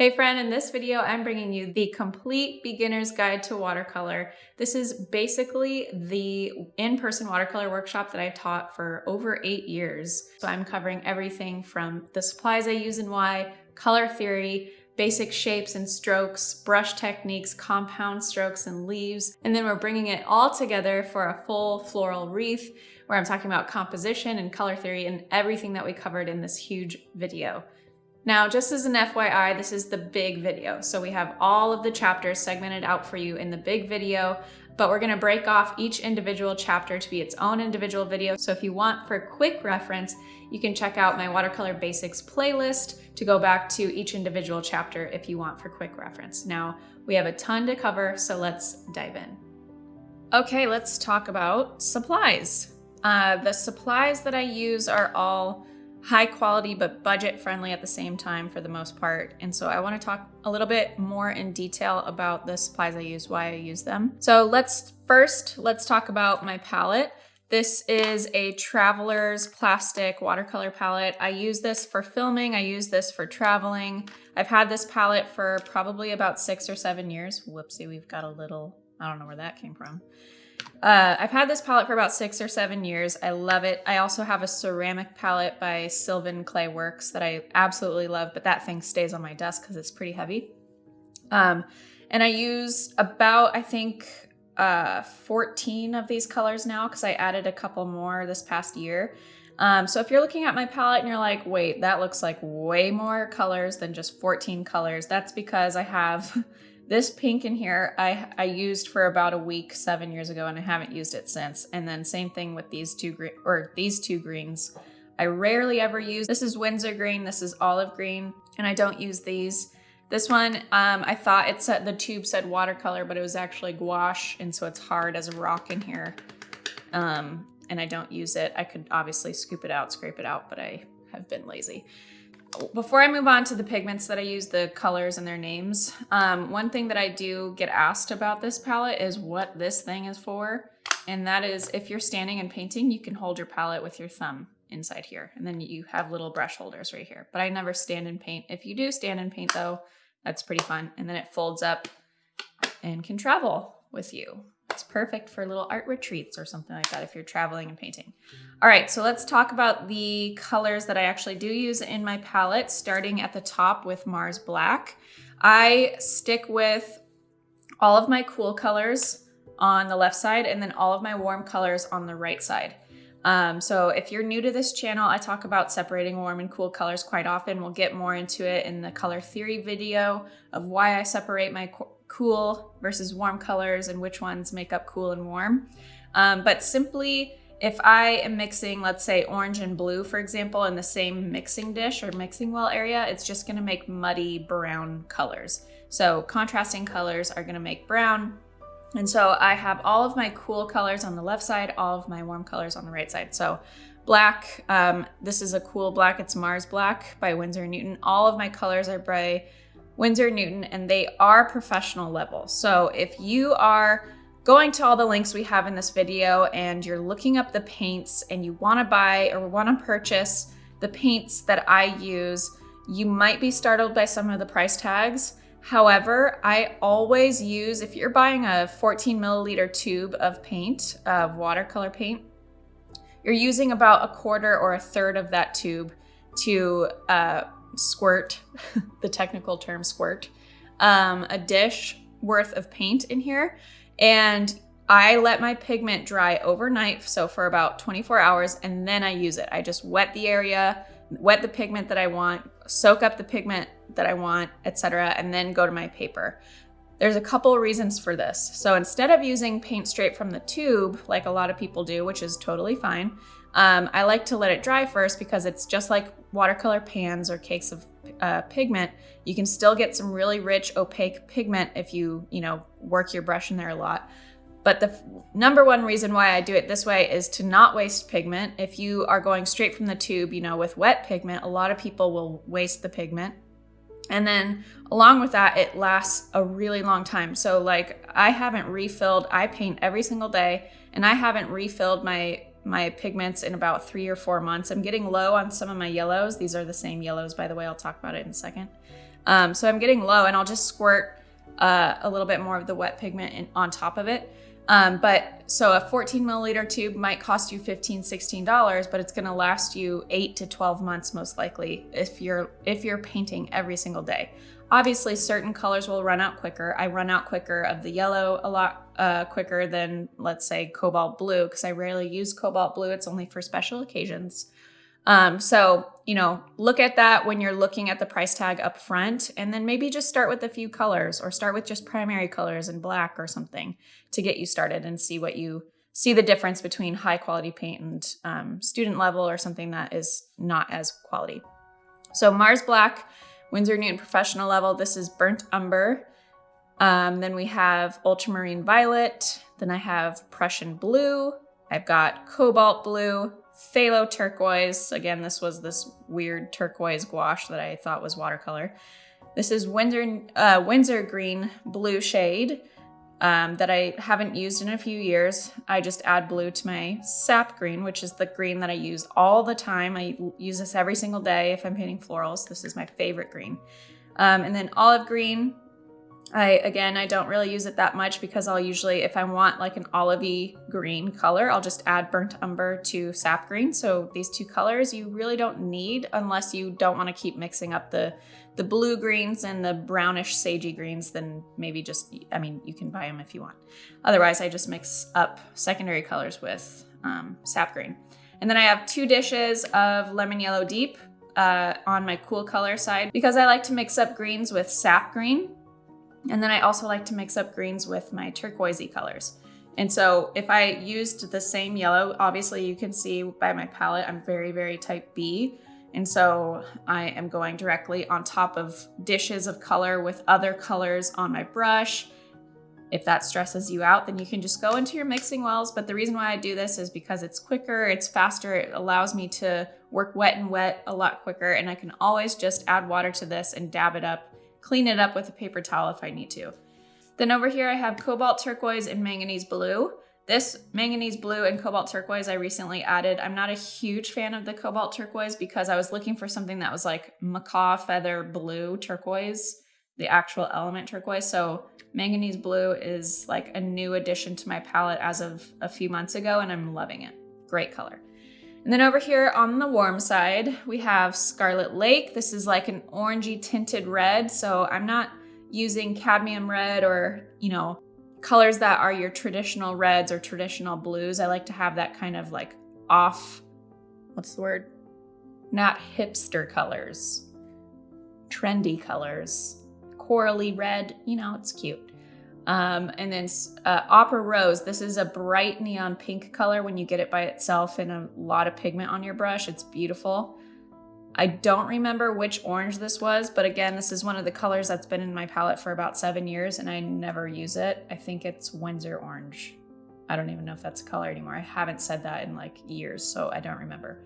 Hey friend, in this video, I'm bringing you the complete beginner's guide to watercolor. This is basically the in-person watercolor workshop that I've taught for over eight years. So I'm covering everything from the supplies I use and why, color theory, basic shapes and strokes, brush techniques, compound strokes and leaves. And then we're bringing it all together for a full floral wreath where I'm talking about composition and color theory and everything that we covered in this huge video. Now, just as an FYI, this is the big video. So we have all of the chapters segmented out for you in the big video, but we're gonna break off each individual chapter to be its own individual video. So if you want for quick reference, you can check out my watercolor basics playlist to go back to each individual chapter if you want for quick reference. Now, we have a ton to cover, so let's dive in. Okay, let's talk about supplies. Uh, the supplies that I use are all high quality but budget friendly at the same time for the most part. And so I want to talk a little bit more in detail about the supplies I use, why I use them. So let's first, let's talk about my palette. This is a Traveler's plastic watercolor palette. I use this for filming. I use this for traveling. I've had this palette for probably about six or seven years. Whoopsie, we've got a little, I don't know where that came from. Uh, I've had this palette for about six or seven years. I love it. I also have a ceramic palette by Sylvan Clay Works that I absolutely love, but that thing stays on my desk because it's pretty heavy. Um, and I use about, I think, uh, 14 of these colors now because I added a couple more this past year. Um, so if you're looking at my palette and you're like, wait, that looks like way more colors than just 14 colors, that's because I have This pink in here, I, I used for about a week seven years ago and I haven't used it since. And then same thing with these two green or these two greens. I rarely ever use, this is Winsor green, this is olive green, and I don't use these. This one, um, I thought it said, the tube said watercolor, but it was actually gouache, and so it's hard as a rock in here. Um, and I don't use it. I could obviously scoop it out, scrape it out, but I have been lazy before I move on to the pigments that I use, the colors and their names, um, one thing that I do get asked about this palette is what this thing is for. And that is if you're standing and painting, you can hold your palette with your thumb inside here. And then you have little brush holders right here. But I never stand and paint. If you do stand and paint though, that's pretty fun. And then it folds up and can travel with you. It's perfect for little art retreats or something like that if you're traveling and painting. All right, so let's talk about the colors that I actually do use in my palette, starting at the top with Mars Black. I stick with all of my cool colors on the left side and then all of my warm colors on the right side. Um, so if you're new to this channel, I talk about separating warm and cool colors quite often. We'll get more into it in the color theory video of why I separate my cool versus warm colors and which ones make up cool and warm. Um, but simply, if I am mixing, let's say orange and blue, for example, in the same mixing dish or mixing well area, it's just gonna make muddy brown colors. So contrasting colors are gonna make brown. And so I have all of my cool colors on the left side, all of my warm colors on the right side. So black, um, this is a cool black, it's Mars Black by Winsor Newton. All of my colors are by Winsor Newton, and they are professional level. So if you are going to all the links we have in this video and you're looking up the paints and you wanna buy or wanna purchase the paints that I use, you might be startled by some of the price tags. However, I always use, if you're buying a 14 milliliter tube of paint, of watercolor paint, you're using about a quarter or a third of that tube to uh, squirt, the technical term squirt, um, a dish worth of paint in here. And I let my pigment dry overnight, so for about 24 hours, and then I use it. I just wet the area, wet the pigment that I want, soak up the pigment that I want, etc., and then go to my paper. There's a couple reasons for this. So instead of using paint straight from the tube, like a lot of people do, which is totally fine, um, I like to let it dry first because it's just like watercolor pans or cakes of uh, pigment. You can still get some really rich opaque pigment if you, you know, work your brush in there a lot. But the number one reason why I do it this way is to not waste pigment. If you are going straight from the tube, you know, with wet pigment, a lot of people will waste the pigment. And then along with that, it lasts a really long time. So like I haven't refilled, I paint every single day and I haven't refilled my my pigments in about three or four months. I'm getting low on some of my yellows. These are the same yellows, by the way. I'll talk about it in a second. Um, so I'm getting low and I'll just squirt uh, a little bit more of the wet pigment in, on top of it. Um, but so a 14 milliliter tube might cost you 15, 16 dollars, but it's going to last you eight to 12 months most likely if you're if you're painting every single day. Obviously, certain colors will run out quicker. I run out quicker of the yellow a lot uh, quicker than, let's say, cobalt blue, because I rarely use cobalt blue. It's only for special occasions. Um, so, you know, look at that when you're looking at the price tag up front, and then maybe just start with a few colors or start with just primary colors and black or something to get you started and see what you see the difference between high quality paint and um, student level or something that is not as quality. So Mars Black Winsor Newton Professional level, this is Burnt Umber. Um, then we have Ultramarine Violet. Then I have Prussian Blue. I've got Cobalt Blue, Phthalo Turquoise. Again, this was this weird turquoise gouache that I thought was watercolor. This is Windsor, uh, Winsor Green Blue shade um, that I haven't used in a few years. I just add blue to my sap green, which is the green that I use all the time. I use this every single day if I'm painting florals. This is my favorite green. Um, and then olive green, I again, I don't really use it that much because I'll usually, if I want like an olivey green color, I'll just add burnt umber to sap green. So these two colors you really don't need unless you don't want to keep mixing up the the blue greens and the brownish sagey greens, then maybe just, I mean, you can buy them if you want. Otherwise, I just mix up secondary colors with um, sap green. And then I have two dishes of lemon yellow deep uh, on my cool color side because I like to mix up greens with sap green and then I also like to mix up greens with my turquoisey colors. And so if I used the same yellow, obviously you can see by my palette, I'm very, very type B. And so I am going directly on top of dishes of color with other colors on my brush. If that stresses you out, then you can just go into your mixing wells. But the reason why I do this is because it's quicker, it's faster, it allows me to work wet and wet a lot quicker. And I can always just add water to this and dab it up clean it up with a paper towel if I need to. Then over here I have cobalt turquoise and manganese blue. This manganese blue and cobalt turquoise I recently added. I'm not a huge fan of the cobalt turquoise because I was looking for something that was like macaw feather blue turquoise, the actual element turquoise. So manganese blue is like a new addition to my palette as of a few months ago and I'm loving it. Great color. And then over here on the warm side, we have Scarlet Lake. This is like an orangey tinted red. So I'm not using cadmium red or, you know, colors that are your traditional reds or traditional blues. I like to have that kind of like off, what's the word? Not hipster colors, trendy colors, corally red, you know, it's cute. Um, and then uh, Opera Rose, this is a bright neon pink color when you get it by itself and a lot of pigment on your brush. It's beautiful. I don't remember which orange this was, but again, this is one of the colors that's been in my palette for about seven years and I never use it. I think it's Winsor Orange. I don't even know if that's a color anymore. I haven't said that in like years, so I don't remember.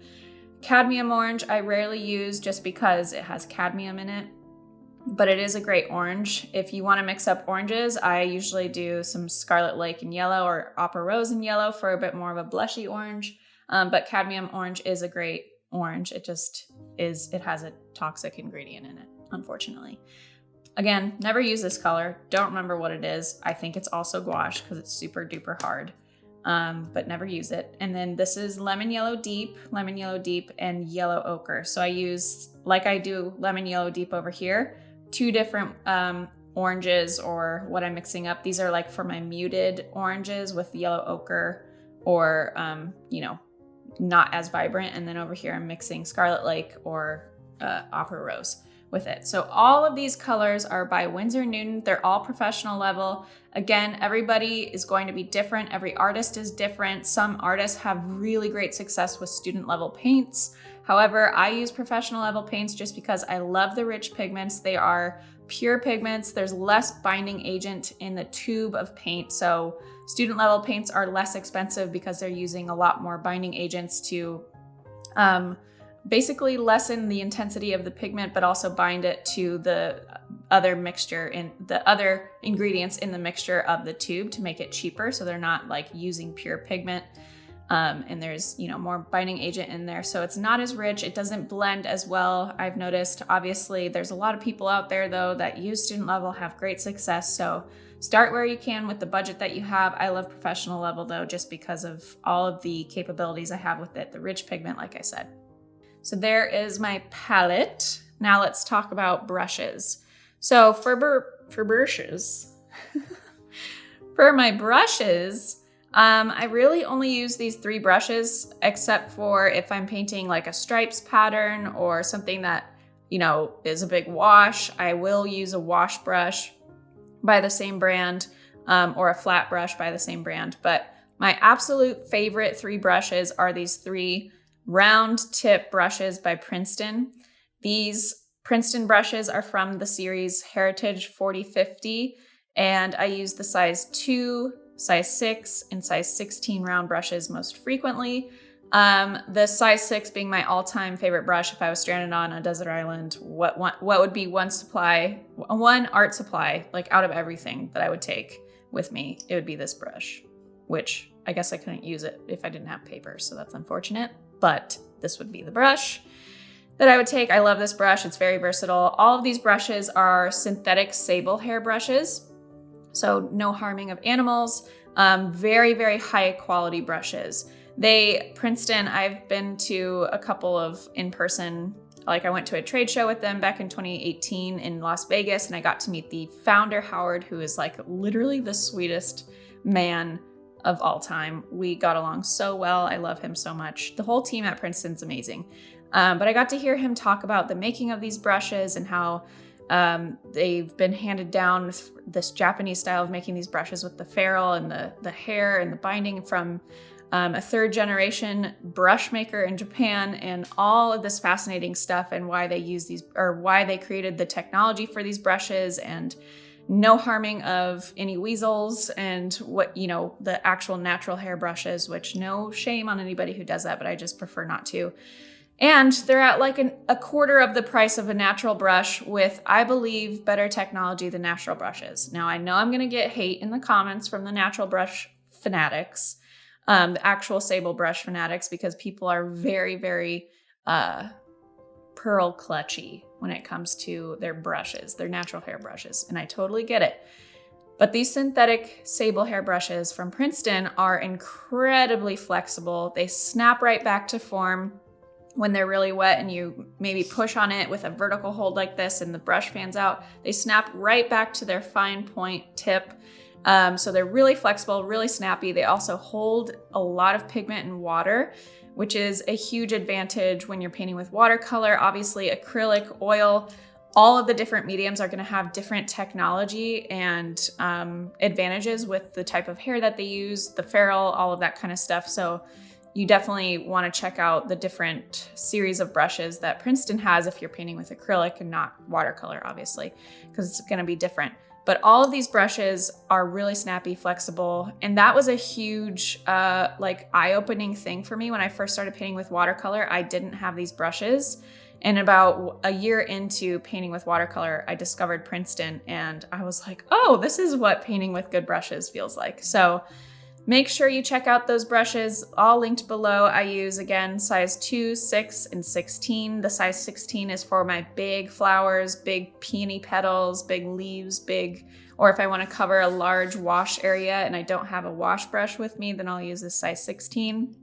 Cadmium orange, I rarely use just because it has cadmium in it but it is a great orange. If you want to mix up oranges, I usually do some Scarlet Lake in yellow or Opera Rose in yellow for a bit more of a blushy orange. Um, but cadmium orange is a great orange. It just is, it has a toxic ingredient in it, unfortunately. Again, never use this color. Don't remember what it is. I think it's also gouache because it's super duper hard, um, but never use it. And then this is lemon yellow deep, lemon yellow deep, and yellow ochre. So I use, like I do lemon yellow deep over here, two different um, oranges or what I'm mixing up. These are like for my muted oranges with yellow ochre or, um, you know, not as vibrant. And then over here, I'm mixing Scarlet Lake or uh, Opera Rose with it. So all of these colors are by Winsor Newton. They're all professional level. Again, everybody is going to be different. Every artist is different. Some artists have really great success with student level paints. However, I use professional level paints just because I love the rich pigments. They are pure pigments. There's less binding agent in the tube of paint. So student level paints are less expensive because they're using a lot more binding agents to um, basically lessen the intensity of the pigment, but also bind it to the other mixture in the other ingredients in the mixture of the tube to make it cheaper. So they're not like using pure pigment. Um, and there's, you know, more binding agent in there. So it's not as rich. It doesn't blend as well. I've noticed, obviously, there's a lot of people out there though that use student level have great success. So start where you can with the budget that you have. I love professional level though, just because of all of the capabilities I have with it. The rich pigment, like I said. So there is my palette. Now let's talk about brushes. So for, for brushes, for my brushes, um, I really only use these three brushes, except for if I'm painting like a stripes pattern or something that, you know, is a big wash, I will use a wash brush by the same brand um, or a flat brush by the same brand. But my absolute favorite three brushes are these three round tip brushes by Princeton. These Princeton brushes are from the series Heritage 4050, and I use the size 2 size 6 and size 16 round brushes most frequently. Um, the size 6 being my all-time favorite brush if I was stranded on a desert island, what, what, what would be one supply, one art supply, like out of everything that I would take with me, it would be this brush, which I guess I couldn't use it if I didn't have paper, so that's unfortunate, but this would be the brush that I would take. I love this brush, it's very versatile. All of these brushes are synthetic sable hair brushes. So no harming of animals, um, very, very high quality brushes. They, Princeton, I've been to a couple of in-person, like I went to a trade show with them back in 2018 in Las Vegas and I got to meet the founder, Howard, who is like literally the sweetest man of all time. We got along so well. I love him so much. The whole team at Princeton's amazing. Um, but I got to hear him talk about the making of these brushes and how um, they've been handed down this Japanese style of making these brushes with the ferrule and the, the hair and the binding from um, a third generation brush maker in Japan and all of this fascinating stuff and why they use these or why they created the technology for these brushes and no harming of any weasels and what, you know, the actual natural hair brushes, which no shame on anybody who does that, but I just prefer not to. And they're at like an, a quarter of the price of a natural brush with, I believe, better technology than natural brushes. Now, I know I'm going to get hate in the comments from the natural brush fanatics, um, the actual sable brush fanatics, because people are very, very uh, pearl clutchy when it comes to their brushes, their natural hair brushes. And I totally get it. But these synthetic sable hair brushes from Princeton are incredibly flexible. They snap right back to form when they're really wet and you maybe push on it with a vertical hold like this and the brush fans out, they snap right back to their fine point tip. Um, so they're really flexible, really snappy. They also hold a lot of pigment and water, which is a huge advantage when you're painting with watercolor. Obviously acrylic, oil, all of the different mediums are gonna have different technology and um, advantages with the type of hair that they use, the ferrule, all of that kind of stuff. So you definitely want to check out the different series of brushes that Princeton has if you're painting with acrylic and not watercolor, obviously, because it's going to be different. But all of these brushes are really snappy, flexible. And that was a huge, uh, like eye-opening thing for me when I first started painting with watercolor. I didn't have these brushes. And about a year into painting with watercolor, I discovered Princeton and I was like, oh, this is what painting with good brushes feels like. So Make sure you check out those brushes, all linked below. I use, again, size 2, 6, and 16. The size 16 is for my big flowers, big peony petals, big leaves, big, or if I want to cover a large wash area and I don't have a wash brush with me, then I'll use this size 16.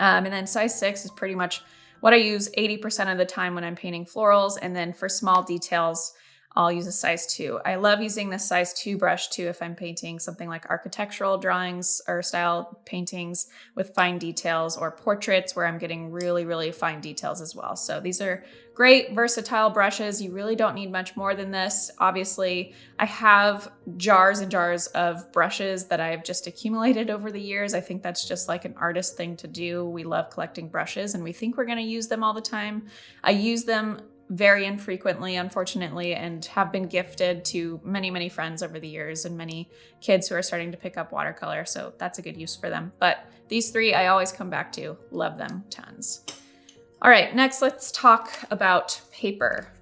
Um, and then size 6 is pretty much what I use 80% of the time when I'm painting florals. And then for small details, I'll use a size two. I love using this size two brush too if I'm painting something like architectural drawings or style paintings with fine details or portraits where I'm getting really, really fine details as well. So these are great versatile brushes. You really don't need much more than this. Obviously, I have jars and jars of brushes that I've just accumulated over the years. I think that's just like an artist thing to do. We love collecting brushes and we think we're gonna use them all the time. I use them very infrequently, unfortunately, and have been gifted to many, many friends over the years and many kids who are starting to pick up watercolor. So that's a good use for them. But these three I always come back to. Love them tons. All right, next let's talk about paper.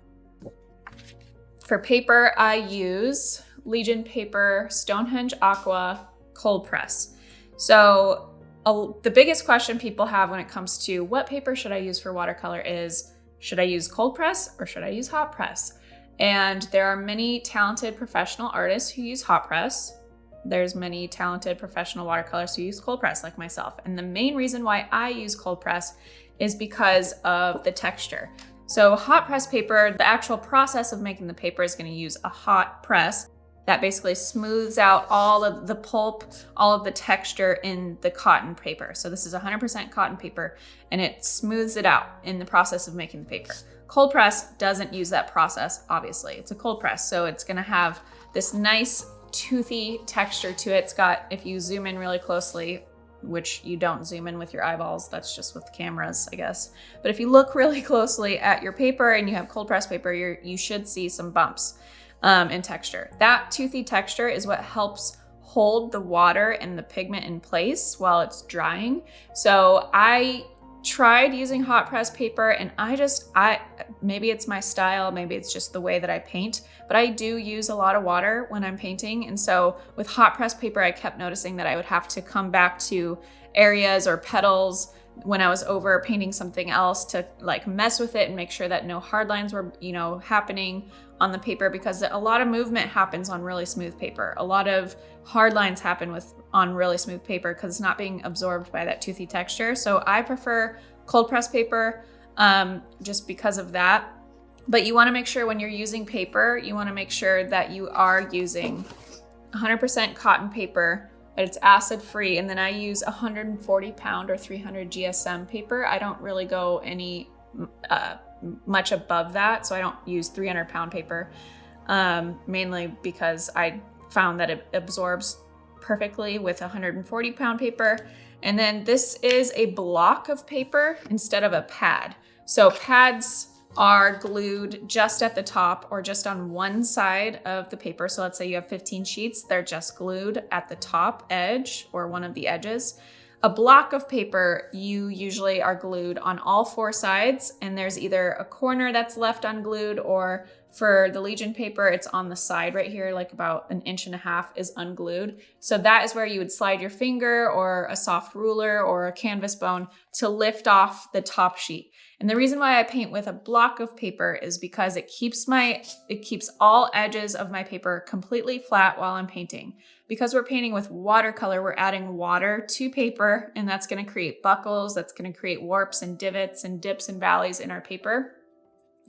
For paper, I use Legion Paper Stonehenge Aqua Cold Press. So a, the biggest question people have when it comes to what paper should I use for watercolor is, should I use cold press or should I use hot press? And there are many talented professional artists who use hot press. There's many talented professional watercolors who use cold press like myself. And the main reason why I use cold press is because of the texture. So hot press paper, the actual process of making the paper is gonna use a hot press that basically smooths out all of the pulp, all of the texture in the cotton paper. So this is 100% cotton paper and it smooths it out in the process of making the paper. Cold press doesn't use that process, obviously. It's a cold press, so it's gonna have this nice toothy texture to it. It's got, if you zoom in really closely, which you don't zoom in with your eyeballs, that's just with cameras, I guess. But if you look really closely at your paper and you have cold press paper, you you should see some bumps um, in texture. That toothy texture is what helps hold the water and the pigment in place while it's drying. So I tried using hot press paper and I just, I maybe it's my style, maybe it's just the way that I paint, but I do use a lot of water when I'm painting. And so with hot press paper, I kept noticing that I would have to come back to areas or petals when I was over painting something else to like mess with it and make sure that no hard lines were, you know, happening on the paper because a lot of movement happens on really smooth paper. A lot of hard lines happen with on really smooth paper because it's not being absorbed by that toothy texture. So I prefer cold press paper um, just because of that. But you wanna make sure when you're using paper, you wanna make sure that you are using 100% cotton paper it's acid free. And then I use 140 pound or 300 GSM paper. I don't really go any uh, much above that. So I don't use 300 pound paper, um, mainly because I found that it absorbs perfectly with 140 pound paper. And then this is a block of paper instead of a pad. So pads are glued just at the top or just on one side of the paper. So let's say you have 15 sheets, they're just glued at the top edge or one of the edges. A block of paper, you usually are glued on all four sides and there's either a corner that's left unglued or for the Legion paper, it's on the side right here, like about an inch and a half is unglued. So that is where you would slide your finger or a soft ruler or a canvas bone to lift off the top sheet. And the reason why I paint with a block of paper is because it keeps my, it keeps all edges of my paper completely flat while I'm painting. Because we're painting with watercolor, we're adding water to paper and that's gonna create buckles, that's gonna create warps and divots and dips and valleys in our paper.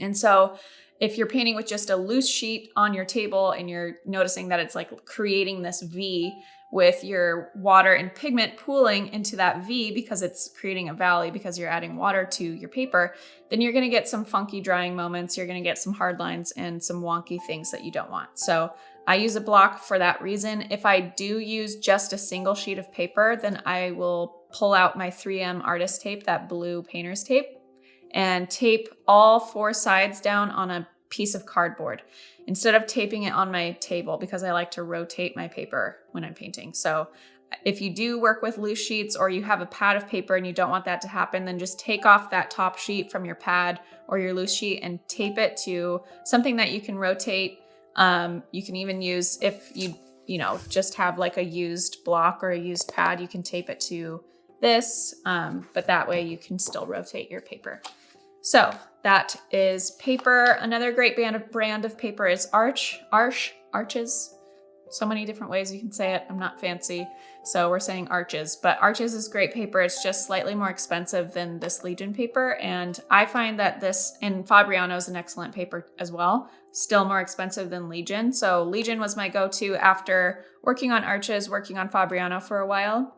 And so if you're painting with just a loose sheet on your table and you're noticing that it's like creating this V with your water and pigment pooling into that V because it's creating a valley because you're adding water to your paper, then you're gonna get some funky drying moments, you're gonna get some hard lines and some wonky things that you don't want. So I use a block for that reason. If I do use just a single sheet of paper, then I will pull out my 3M artist tape, that blue painter's tape, and tape all four sides down on a piece of cardboard instead of taping it on my table because I like to rotate my paper when I'm painting. So if you do work with loose sheets or you have a pad of paper and you don't want that to happen, then just take off that top sheet from your pad or your loose sheet and tape it to something that you can rotate. Um, you can even use, if you, you know, just have like a used block or a used pad, you can tape it to this, um, but that way you can still rotate your paper. So that is paper. Another great brand of, brand of paper is Arch, Arch, Arches. So many different ways you can say it. I'm not fancy, so we're saying Arches. But Arches is great paper. It's just slightly more expensive than this Legion paper. And I find that this, and Fabriano is an excellent paper as well, still more expensive than Legion. So Legion was my go-to after working on Arches, working on Fabriano for a while,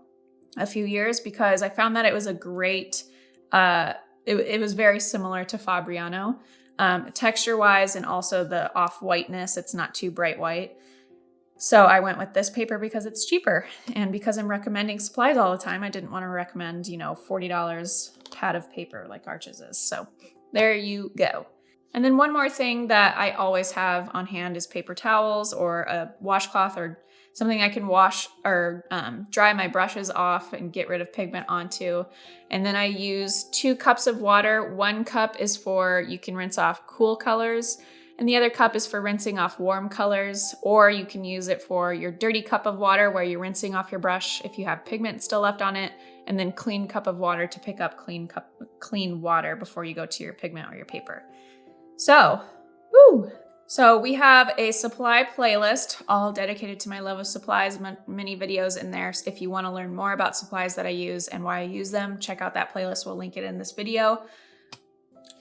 a few years, because I found that it was a great, uh, it, it was very similar to Fabriano, um, texture wise, and also the off whiteness. It's not too bright white. So I went with this paper because it's cheaper and because I'm recommending supplies all the time, I didn't want to recommend, you know, $40 pad of paper like Arches is. So there you go. And then one more thing that I always have on hand is paper towels or a washcloth or something I can wash or um, dry my brushes off and get rid of pigment onto. And then I use two cups of water. One cup is for, you can rinse off cool colors And the other cup is for rinsing off warm colors, or you can use it for your dirty cup of water where you're rinsing off your brush if you have pigment still left on it, and then clean cup of water to pick up clean cup, clean water before you go to your pigment or your paper. So, woo! So we have a supply playlist all dedicated to my love of supplies, many videos in there. If you want to learn more about supplies that I use and why I use them, check out that playlist. We'll link it in this video.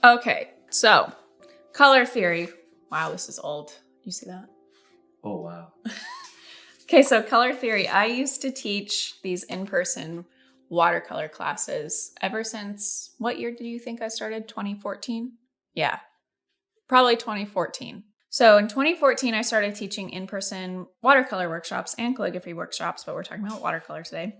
Okay, so color theory. Wow, this is old. You see that? Oh, wow. okay, so color theory. I used to teach these in-person watercolor classes ever since, what year did you think I started? 2014? Yeah, probably 2014. So in 2014, I started teaching in-person watercolor workshops and calligraphy workshops, but we're talking about watercolor today.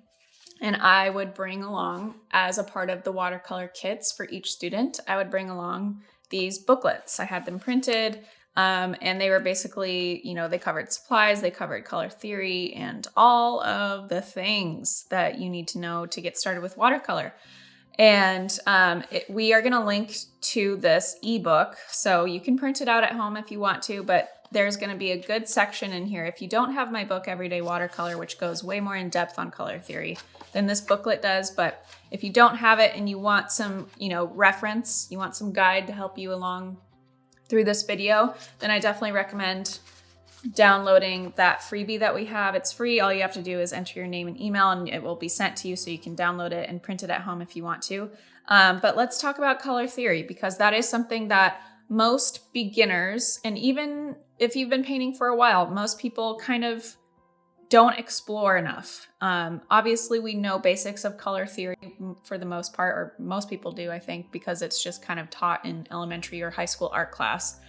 And I would bring along, as a part of the watercolor kits for each student, I would bring along these booklets. I had them printed, um, and they were basically, you know, they covered supplies, they covered color theory, and all of the things that you need to know to get started with watercolor. And um, it, we are going to link to this ebook. So you can print it out at home if you want to, but there's going to be a good section in here. If you don't have my book, Everyday Watercolor, which goes way more in depth on color theory than this booklet does, but if you don't have it and you want some, you know, reference, you want some guide to help you along through this video, then I definitely recommend downloading that freebie that we have. It's free. All you have to do is enter your name and email and it will be sent to you so you can download it and print it at home if you want to. Um, but let's talk about color theory because that is something that most beginners, and even if you've been painting for a while, most people kind of don't explore enough. Um, obviously, we know basics of color theory for the most part, or most people do, I think, because it's just kind of taught in elementary or high school art class.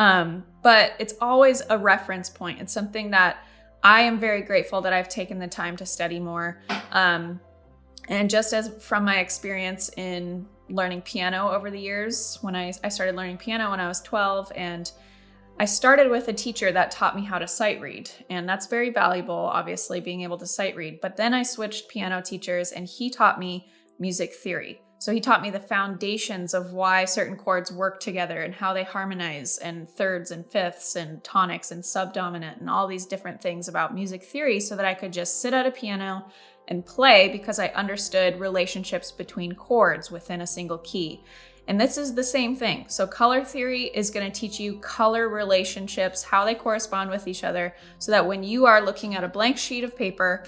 Um, but it's always a reference point. It's something that I am very grateful that I've taken the time to study more. Um, and just as from my experience in learning piano over the years, when I, I started learning piano when I was 12 and I started with a teacher that taught me how to sight read, and that's very valuable, obviously, being able to sight read. But then I switched piano teachers, and he taught me music theory. So he taught me the foundations of why certain chords work together and how they harmonize and thirds and fifths and tonics and subdominant and all these different things about music theory so that I could just sit at a piano and play because I understood relationships between chords within a single key. And this is the same thing. So color theory is going to teach you color relationships, how they correspond with each other, so that when you are looking at a blank sheet of paper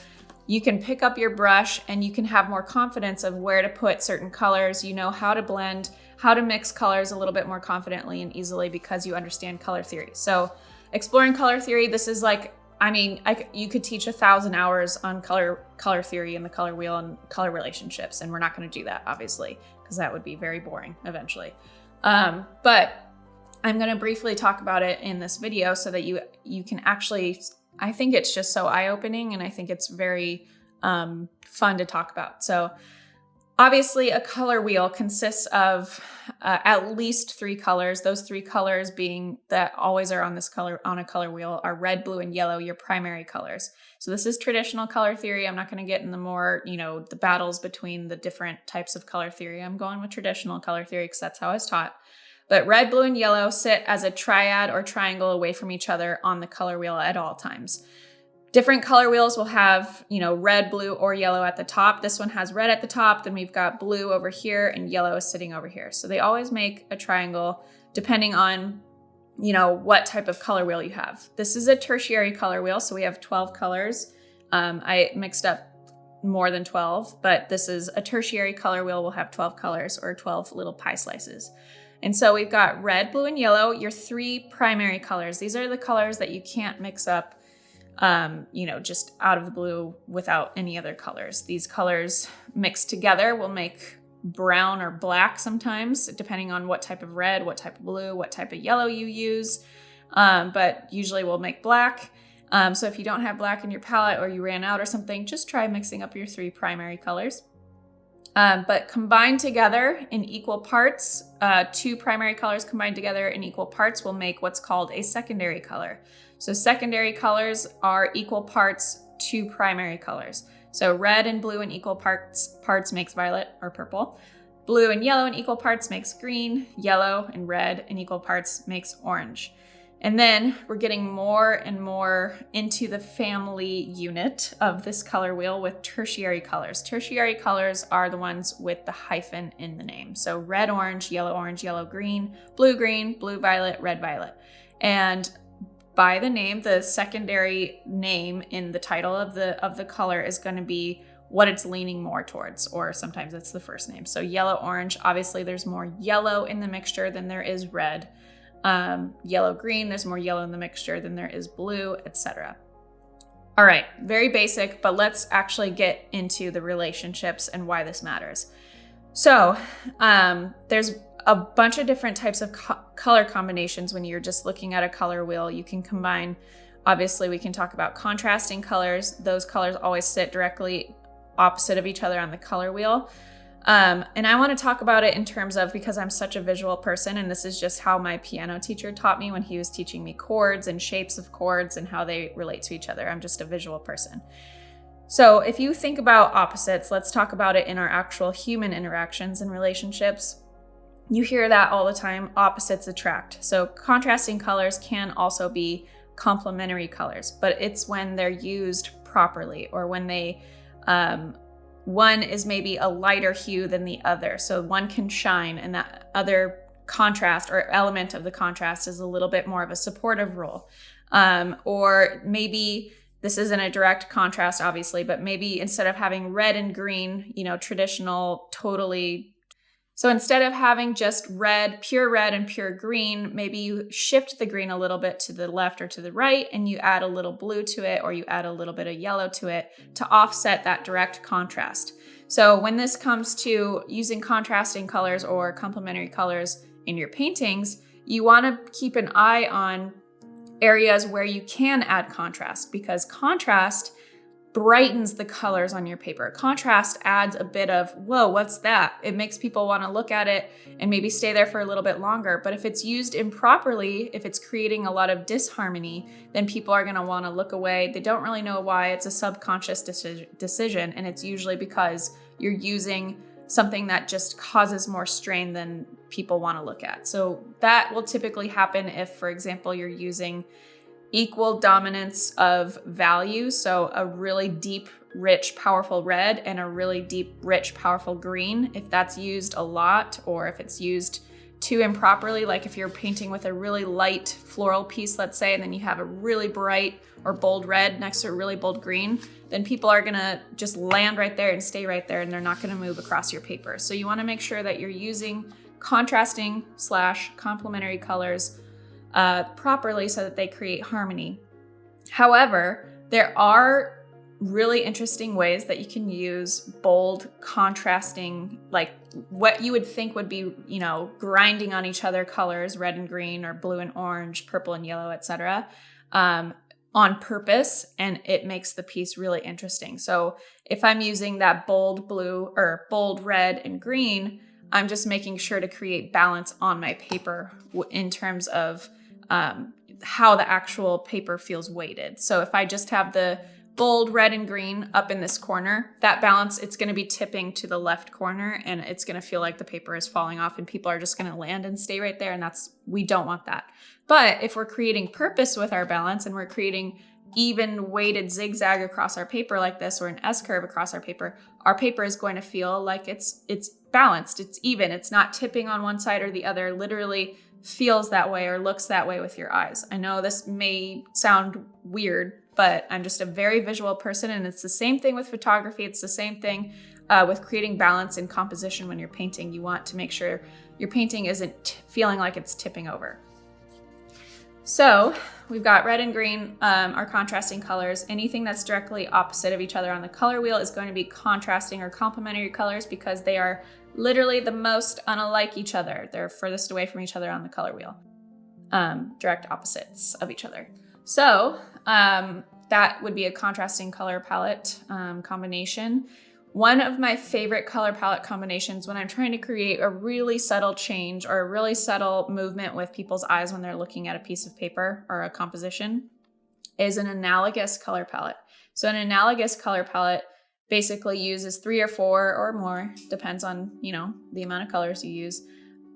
you can pick up your brush and you can have more confidence of where to put certain colors. You know how to blend, how to mix colors a little bit more confidently and easily because you understand color theory. So exploring color theory, this is like, I mean, I, you could teach a thousand hours on color color theory and the color wheel and color relationships, and we're not going to do that, obviously, because that would be very boring eventually. Um, but I'm going to briefly talk about it in this video so that you you can actually I think it's just so eye opening and I think it's very um, fun to talk about. So, obviously, a color wheel consists of uh, at least three colors. Those three colors being that always are on this color on a color wheel are red, blue, and yellow, your primary colors. So, this is traditional color theory. I'm not going to get in the more, you know, the battles between the different types of color theory. I'm going with traditional color theory because that's how I was taught. But red, blue, and yellow sit as a triad or triangle away from each other on the color wheel at all times. Different color wheels will have, you know, red, blue, or yellow at the top. This one has red at the top, then we've got blue over here and yellow is sitting over here. So they always make a triangle depending on, you know, what type of color wheel you have. This is a tertiary color wheel, so we have 12 colors. Um, I mixed up more than 12, but this is a tertiary color wheel will have 12 colors or 12 little pie slices. And so we've got red, blue, and yellow, your three primary colors. These are the colors that you can't mix up, um, you know, just out of the blue without any other colors. These colors mixed together will make brown or black sometimes, depending on what type of red, what type of blue, what type of yellow you use. Um, but usually we'll make black. Um, so if you don't have black in your palette or you ran out or something, just try mixing up your three primary colors. Um, but combined together in equal parts, uh, two primary colors combined together in equal parts will make what's called a secondary color. So secondary colors are equal parts to primary colors. So red and blue in equal parts parts makes violet or purple. Blue and yellow in equal parts makes green, yellow and red in equal parts makes orange. And then we're getting more and more into the family unit of this color wheel with tertiary colors. Tertiary colors are the ones with the hyphen in the name. So red, orange, yellow, orange, yellow, green, blue, green, blue, violet, red, violet. And by the name, the secondary name in the title of the of the color is going to be what it's leaning more towards, or sometimes it's the first name. So yellow, orange, obviously there's more yellow in the mixture than there is red um, yellow green, there's more yellow in the mixture than there is blue, etc. All right, very basic, but let's actually get into the relationships and why this matters. So um, there's a bunch of different types of co color combinations when you're just looking at a color wheel. You can combine, obviously we can talk about contrasting colors. Those colors always sit directly opposite of each other on the color wheel. Um, and I want to talk about it in terms of because I'm such a visual person, and this is just how my piano teacher taught me when he was teaching me chords and shapes of chords and how they relate to each other. I'm just a visual person. So, if you think about opposites, let's talk about it in our actual human interactions and relationships. You hear that all the time opposites attract. So, contrasting colors can also be complementary colors, but it's when they're used properly or when they um, one is maybe a lighter hue than the other. So one can shine and that other contrast or element of the contrast is a little bit more of a supportive role. Um, or maybe this isn't a direct contrast, obviously, but maybe instead of having red and green, you know, traditional, totally so instead of having just red, pure red and pure green, maybe you shift the green a little bit to the left or to the right and you add a little blue to it or you add a little bit of yellow to it to offset that direct contrast. So when this comes to using contrasting colors or complementary colors in your paintings, you want to keep an eye on areas where you can add contrast because contrast brightens the colors on your paper. Contrast adds a bit of, whoa, what's that? It makes people want to look at it and maybe stay there for a little bit longer. But if it's used improperly, if it's creating a lot of disharmony, then people are going to want to look away. They don't really know why. It's a subconscious decision. And it's usually because you're using something that just causes more strain than people want to look at. So that will typically happen if, for example, you're using equal dominance of value. So a really deep, rich, powerful red and a really deep, rich, powerful green. If that's used a lot or if it's used too improperly, like if you're painting with a really light floral piece, let's say, and then you have a really bright or bold red next to a really bold green, then people are gonna just land right there and stay right there and they're not gonna move across your paper. So you wanna make sure that you're using contrasting slash complementary colors uh, properly so that they create harmony. However, there are really interesting ways that you can use bold contrasting like what you would think would be you know grinding on each other colors red and green or blue and orange purple and yellow etc um, on purpose and it makes the piece really interesting so if i'm using that bold blue or bold red and green i'm just making sure to create balance on my paper in terms of um, how the actual paper feels weighted. So if I just have the bold red and green up in this corner, that balance, it's gonna be tipping to the left corner and it's gonna feel like the paper is falling off and people are just gonna land and stay right there and that's, we don't want that. But if we're creating purpose with our balance and we're creating even weighted zigzag across our paper like this or an S curve across our paper, our paper is going to feel like it's it's balanced, it's even, it's not tipping on one side or the other. Literally feels that way or looks that way with your eyes. I know this may sound weird, but I'm just a very visual person, and it's the same thing with photography. It's the same thing uh, with creating balance in composition when you're painting. You want to make sure your painting isn't feeling like it's tipping over. So we've got red and green um, are contrasting colors. Anything that's directly opposite of each other on the color wheel is going to be contrasting or complementary colors because they are literally the most unlike each other. They're furthest away from each other on the color wheel, um, direct opposites of each other. So um, that would be a contrasting color palette um, combination. One of my favorite color palette combinations when I'm trying to create a really subtle change or a really subtle movement with people's eyes when they're looking at a piece of paper or a composition is an analogous color palette. So an analogous color palette basically uses three or four or more, depends on, you know, the amount of colors you use,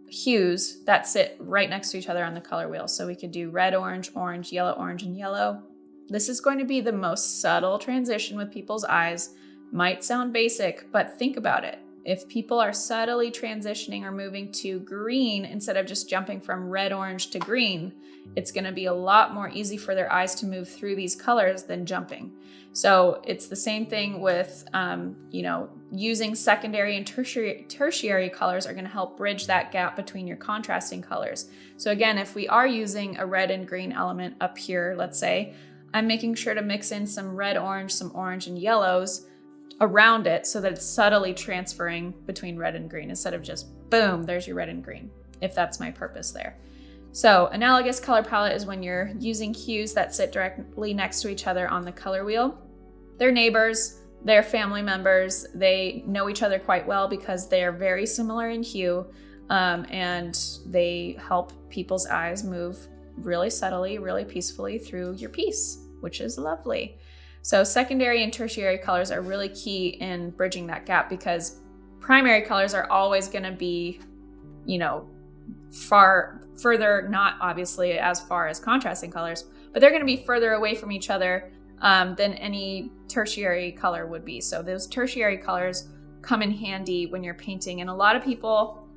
hues that sit right next to each other on the color wheel. So we could do red, orange, orange, yellow, orange, and yellow. This is going to be the most subtle transition with people's eyes. Might sound basic, but think about it. If people are subtly transitioning or moving to green instead of just jumping from red, orange to green, it's going to be a lot more easy for their eyes to move through these colors than jumping. So it's the same thing with, um, you know, using secondary and tertiary, tertiary colors are going to help bridge that gap between your contrasting colors. So again, if we are using a red and green element up here, let's say, I'm making sure to mix in some red, orange, some orange and yellows around it so that it's subtly transferring between red and green instead of just boom, there's your red and green, if that's my purpose there. So analogous color palette is when you're using hues that sit directly next to each other on the color wheel they're neighbors, they're family members, they know each other quite well because they're very similar in hue, um, and they help people's eyes move really subtly, really peacefully through your piece, which is lovely. So secondary and tertiary colors are really key in bridging that gap because primary colors are always going to be, you know, far further, not obviously as far as contrasting colors, but they're going to be further away from each other um, than any tertiary color would be. So those tertiary colors come in handy when you're painting. And a lot of people,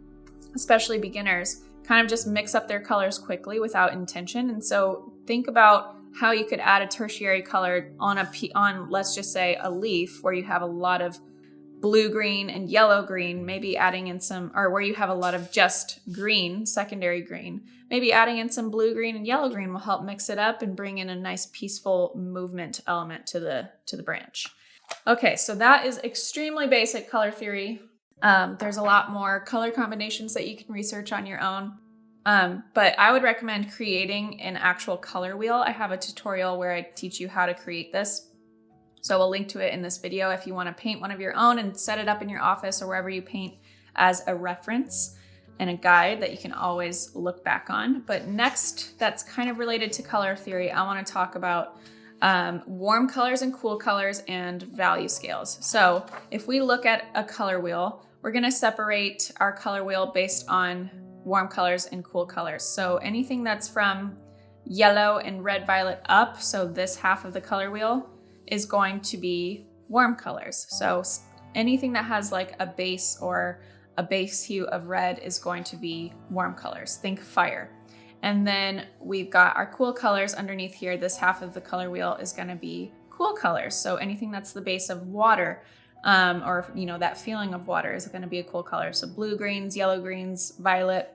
especially beginners, kind of just mix up their colors quickly without intention. And so think about how you could add a tertiary color on a on let's just say a leaf where you have a lot of blue green and yellow green, maybe adding in some, or where you have a lot of just green, secondary green, maybe adding in some blue green and yellow green will help mix it up and bring in a nice peaceful movement element to the, to the branch. Okay, so that is extremely basic color theory. Um, there's a lot more color combinations that you can research on your own. Um, but I would recommend creating an actual color wheel. I have a tutorial where I teach you how to create this so we'll link to it in this video if you want to paint one of your own and set it up in your office or wherever you paint as a reference and a guide that you can always look back on. But next, that's kind of related to color theory, I want to talk about um, warm colors and cool colors and value scales. So if we look at a color wheel, we're going to separate our color wheel based on warm colors and cool colors. So anything that's from yellow and red violet up, so this half of the color wheel, is going to be warm colors. So anything that has like a base or a base hue of red is going to be warm colors. Think fire. And then we've got our cool colors underneath here. This half of the color wheel is going to be cool colors. So anything that's the base of water um, or, you know, that feeling of water is going to be a cool color. So blue greens, yellow greens, violet,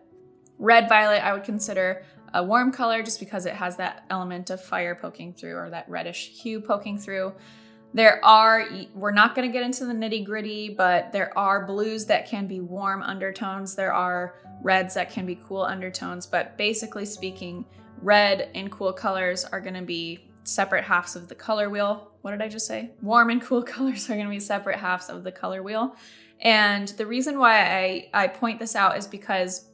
red violet, I would consider a warm color just because it has that element of fire poking through or that reddish hue poking through. There are, we're not going to get into the nitty gritty, but there are blues that can be warm undertones. There are reds that can be cool undertones. But basically speaking, red and cool colors are going to be separate halves of the color wheel. What did I just say? Warm and cool colors are going to be separate halves of the color wheel. And the reason why I, I point this out is because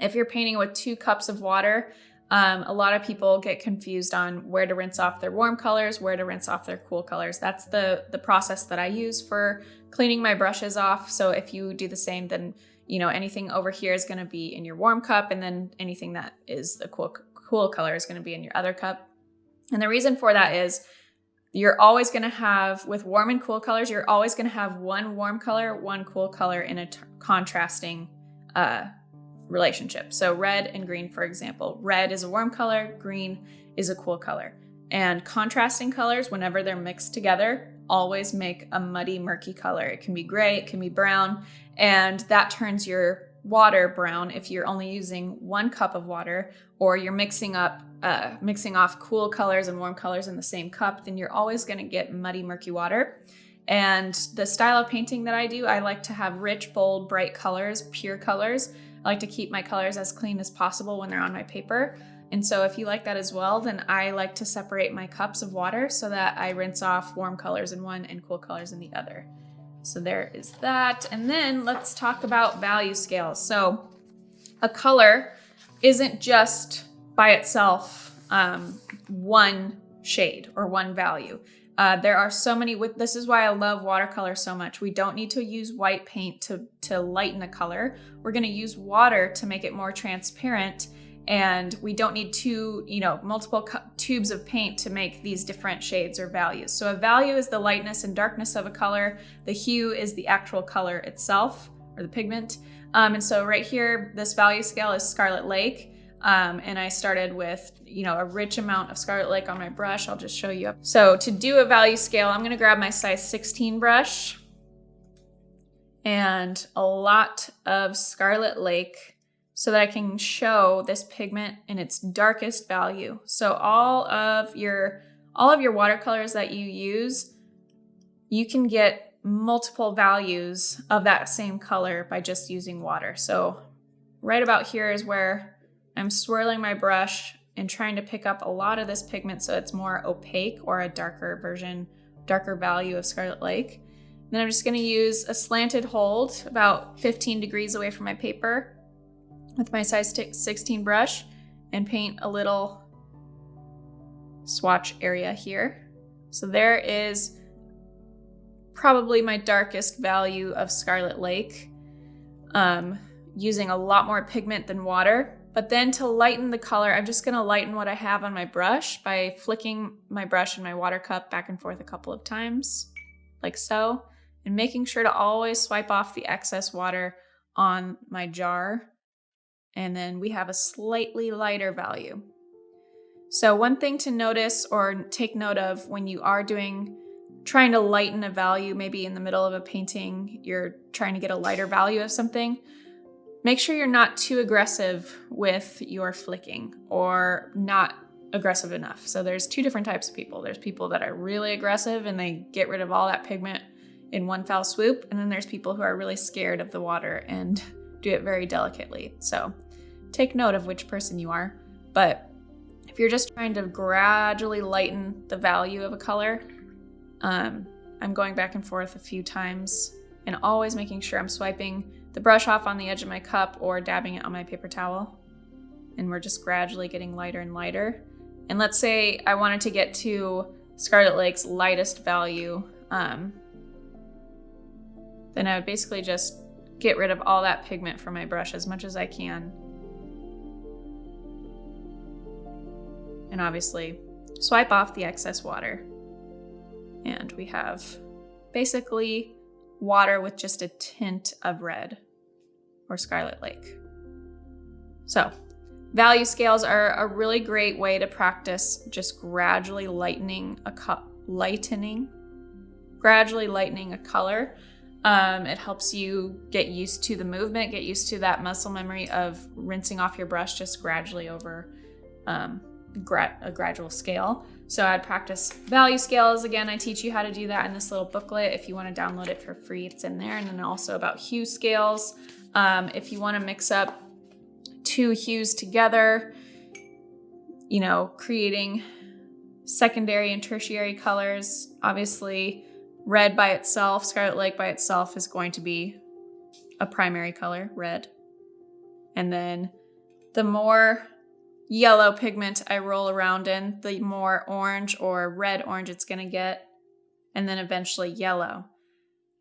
if you're painting with two cups of water, um, a lot of people get confused on where to rinse off their warm colors, where to rinse off their cool colors. That's the, the process that I use for cleaning my brushes off. So if you do the same, then you know anything over here is going to be in your warm cup, and then anything that is the cool, cool color is going to be in your other cup. And the reason for that is you're always going to have, with warm and cool colors, you're always going to have one warm color, one cool color in a contrasting uh, relationship. So red and green, for example, red is a warm color, green is a cool color. And contrasting colors, whenever they're mixed together, always make a muddy, murky color. It can be gray, it can be brown, and that turns your water brown if you're only using one cup of water or you're mixing up uh, mixing off cool colors and warm colors in the same cup then you're always going to get muddy murky water and the style of painting that I do I like to have rich bold bright colors pure colors I like to keep my colors as clean as possible when they're on my paper. And so if you like that as well, then I like to separate my cups of water so that I rinse off warm colors in one and cool colors in the other. So there is that. And then let's talk about value scales. So a color isn't just by itself um, one shade or one value. Uh, there are so many with this is why I love watercolor so much. We don't need to use white paint to, to lighten a color. We're gonna use water to make it more transparent and we don't need two, you know, multiple tubes of paint to make these different shades or values. So a value is the lightness and darkness of a color. The hue is the actual color itself or the pigment. Um, and so right here, this value scale is Scarlet Lake. Um, and I started with, you know, a rich amount of Scarlet Lake on my brush. I'll just show you. So to do a value scale, I'm gonna grab my size 16 brush and a lot of Scarlet Lake so that I can show this pigment in its darkest value. So all of your all of your watercolors that you use, you can get multiple values of that same color by just using water. So right about here is where I'm swirling my brush and trying to pick up a lot of this pigment so it's more opaque or a darker version, darker value of Scarlet Lake. Then I'm just gonna use a slanted hold about 15 degrees away from my paper with my size 16 brush and paint a little swatch area here. So there is probably my darkest value of Scarlet Lake, um, using a lot more pigment than water. But then to lighten the color, I'm just gonna lighten what I have on my brush by flicking my brush and my water cup back and forth a couple of times, like so, and making sure to always swipe off the excess water on my jar and then we have a slightly lighter value. So one thing to notice or take note of when you are doing trying to lighten a value, maybe in the middle of a painting, you're trying to get a lighter value of something, make sure you're not too aggressive with your flicking or not aggressive enough. So there's two different types of people. There's people that are really aggressive and they get rid of all that pigment in one foul swoop. And then there's people who are really scared of the water and do it very delicately. So take note of which person you are. But if you're just trying to gradually lighten the value of a color, um, I'm going back and forth a few times and always making sure I'm swiping the brush off on the edge of my cup or dabbing it on my paper towel. And we're just gradually getting lighter and lighter. And let's say I wanted to get to Scarlet Lake's lightest value, um, then I would basically just get rid of all that pigment from my brush as much as I can. And obviously swipe off the excess water. And we have basically water with just a tint of red or Scarlet Lake. So value scales are a really great way to practice just gradually lightening a cup, lightening, gradually lightening a color um, it helps you get used to the movement, get used to that muscle memory of rinsing off your brush just gradually over um, gra a gradual scale. So I'd practice value scales. Again, I teach you how to do that in this little booklet. If you want to download it for free, it's in there. And then also about hue scales. Um, if you want to mix up two hues together, you know, creating secondary and tertiary colors, obviously Red by itself, Scarlet Lake by itself is going to be a primary color, red. And then the more yellow pigment I roll around in, the more orange or red orange it's going to get, and then eventually yellow.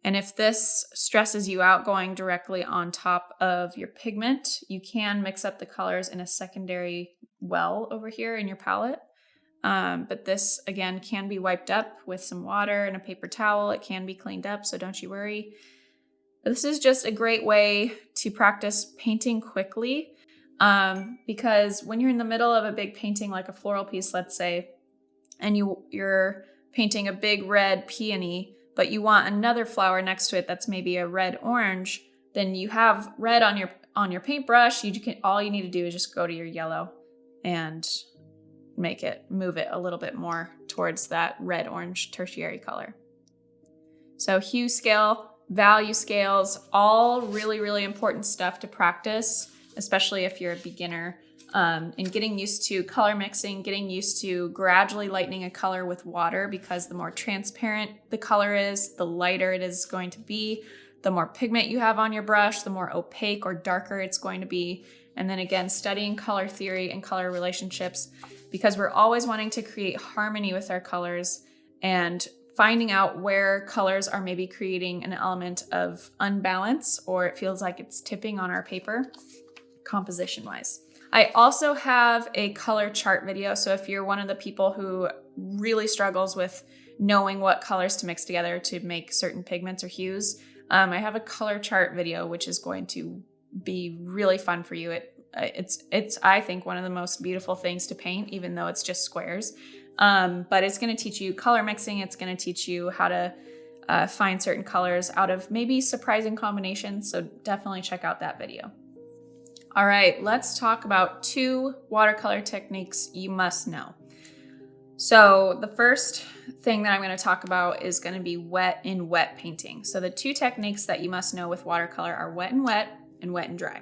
And if this stresses you out going directly on top of your pigment, you can mix up the colors in a secondary well over here in your palette. Um, but this, again, can be wiped up with some water and a paper towel. It can be cleaned up, so don't you worry. This is just a great way to practice painting quickly um, because when you're in the middle of a big painting, like a floral piece, let's say, and you, you're painting a big red peony, but you want another flower next to it that's maybe a red orange, then you have red on your on your paintbrush. You can all you need to do is just go to your yellow and make it, move it a little bit more towards that red orange tertiary color. So hue scale, value scales, all really, really important stuff to practice, especially if you're a beginner. Um, and getting used to color mixing, getting used to gradually lightening a color with water because the more transparent the color is, the lighter it is going to be. The more pigment you have on your brush, the more opaque or darker it's going to be. And then again, studying color theory and color relationships because we're always wanting to create harmony with our colors and finding out where colors are maybe creating an element of unbalance or it feels like it's tipping on our paper composition wise. I also have a color chart video. So if you're one of the people who really struggles with knowing what colors to mix together to make certain pigments or hues, um, I have a color chart video, which is going to be really fun for you. It, it's, it's, I think, one of the most beautiful things to paint, even though it's just squares. Um, but it's going to teach you color mixing. It's going to teach you how to uh, find certain colors out of maybe surprising combinations. So definitely check out that video. All right, let's talk about two watercolor techniques you must know. So the first thing that I'm going to talk about is going to be wet in wet painting. So the two techniques that you must know with watercolor are wet and wet and wet and dry.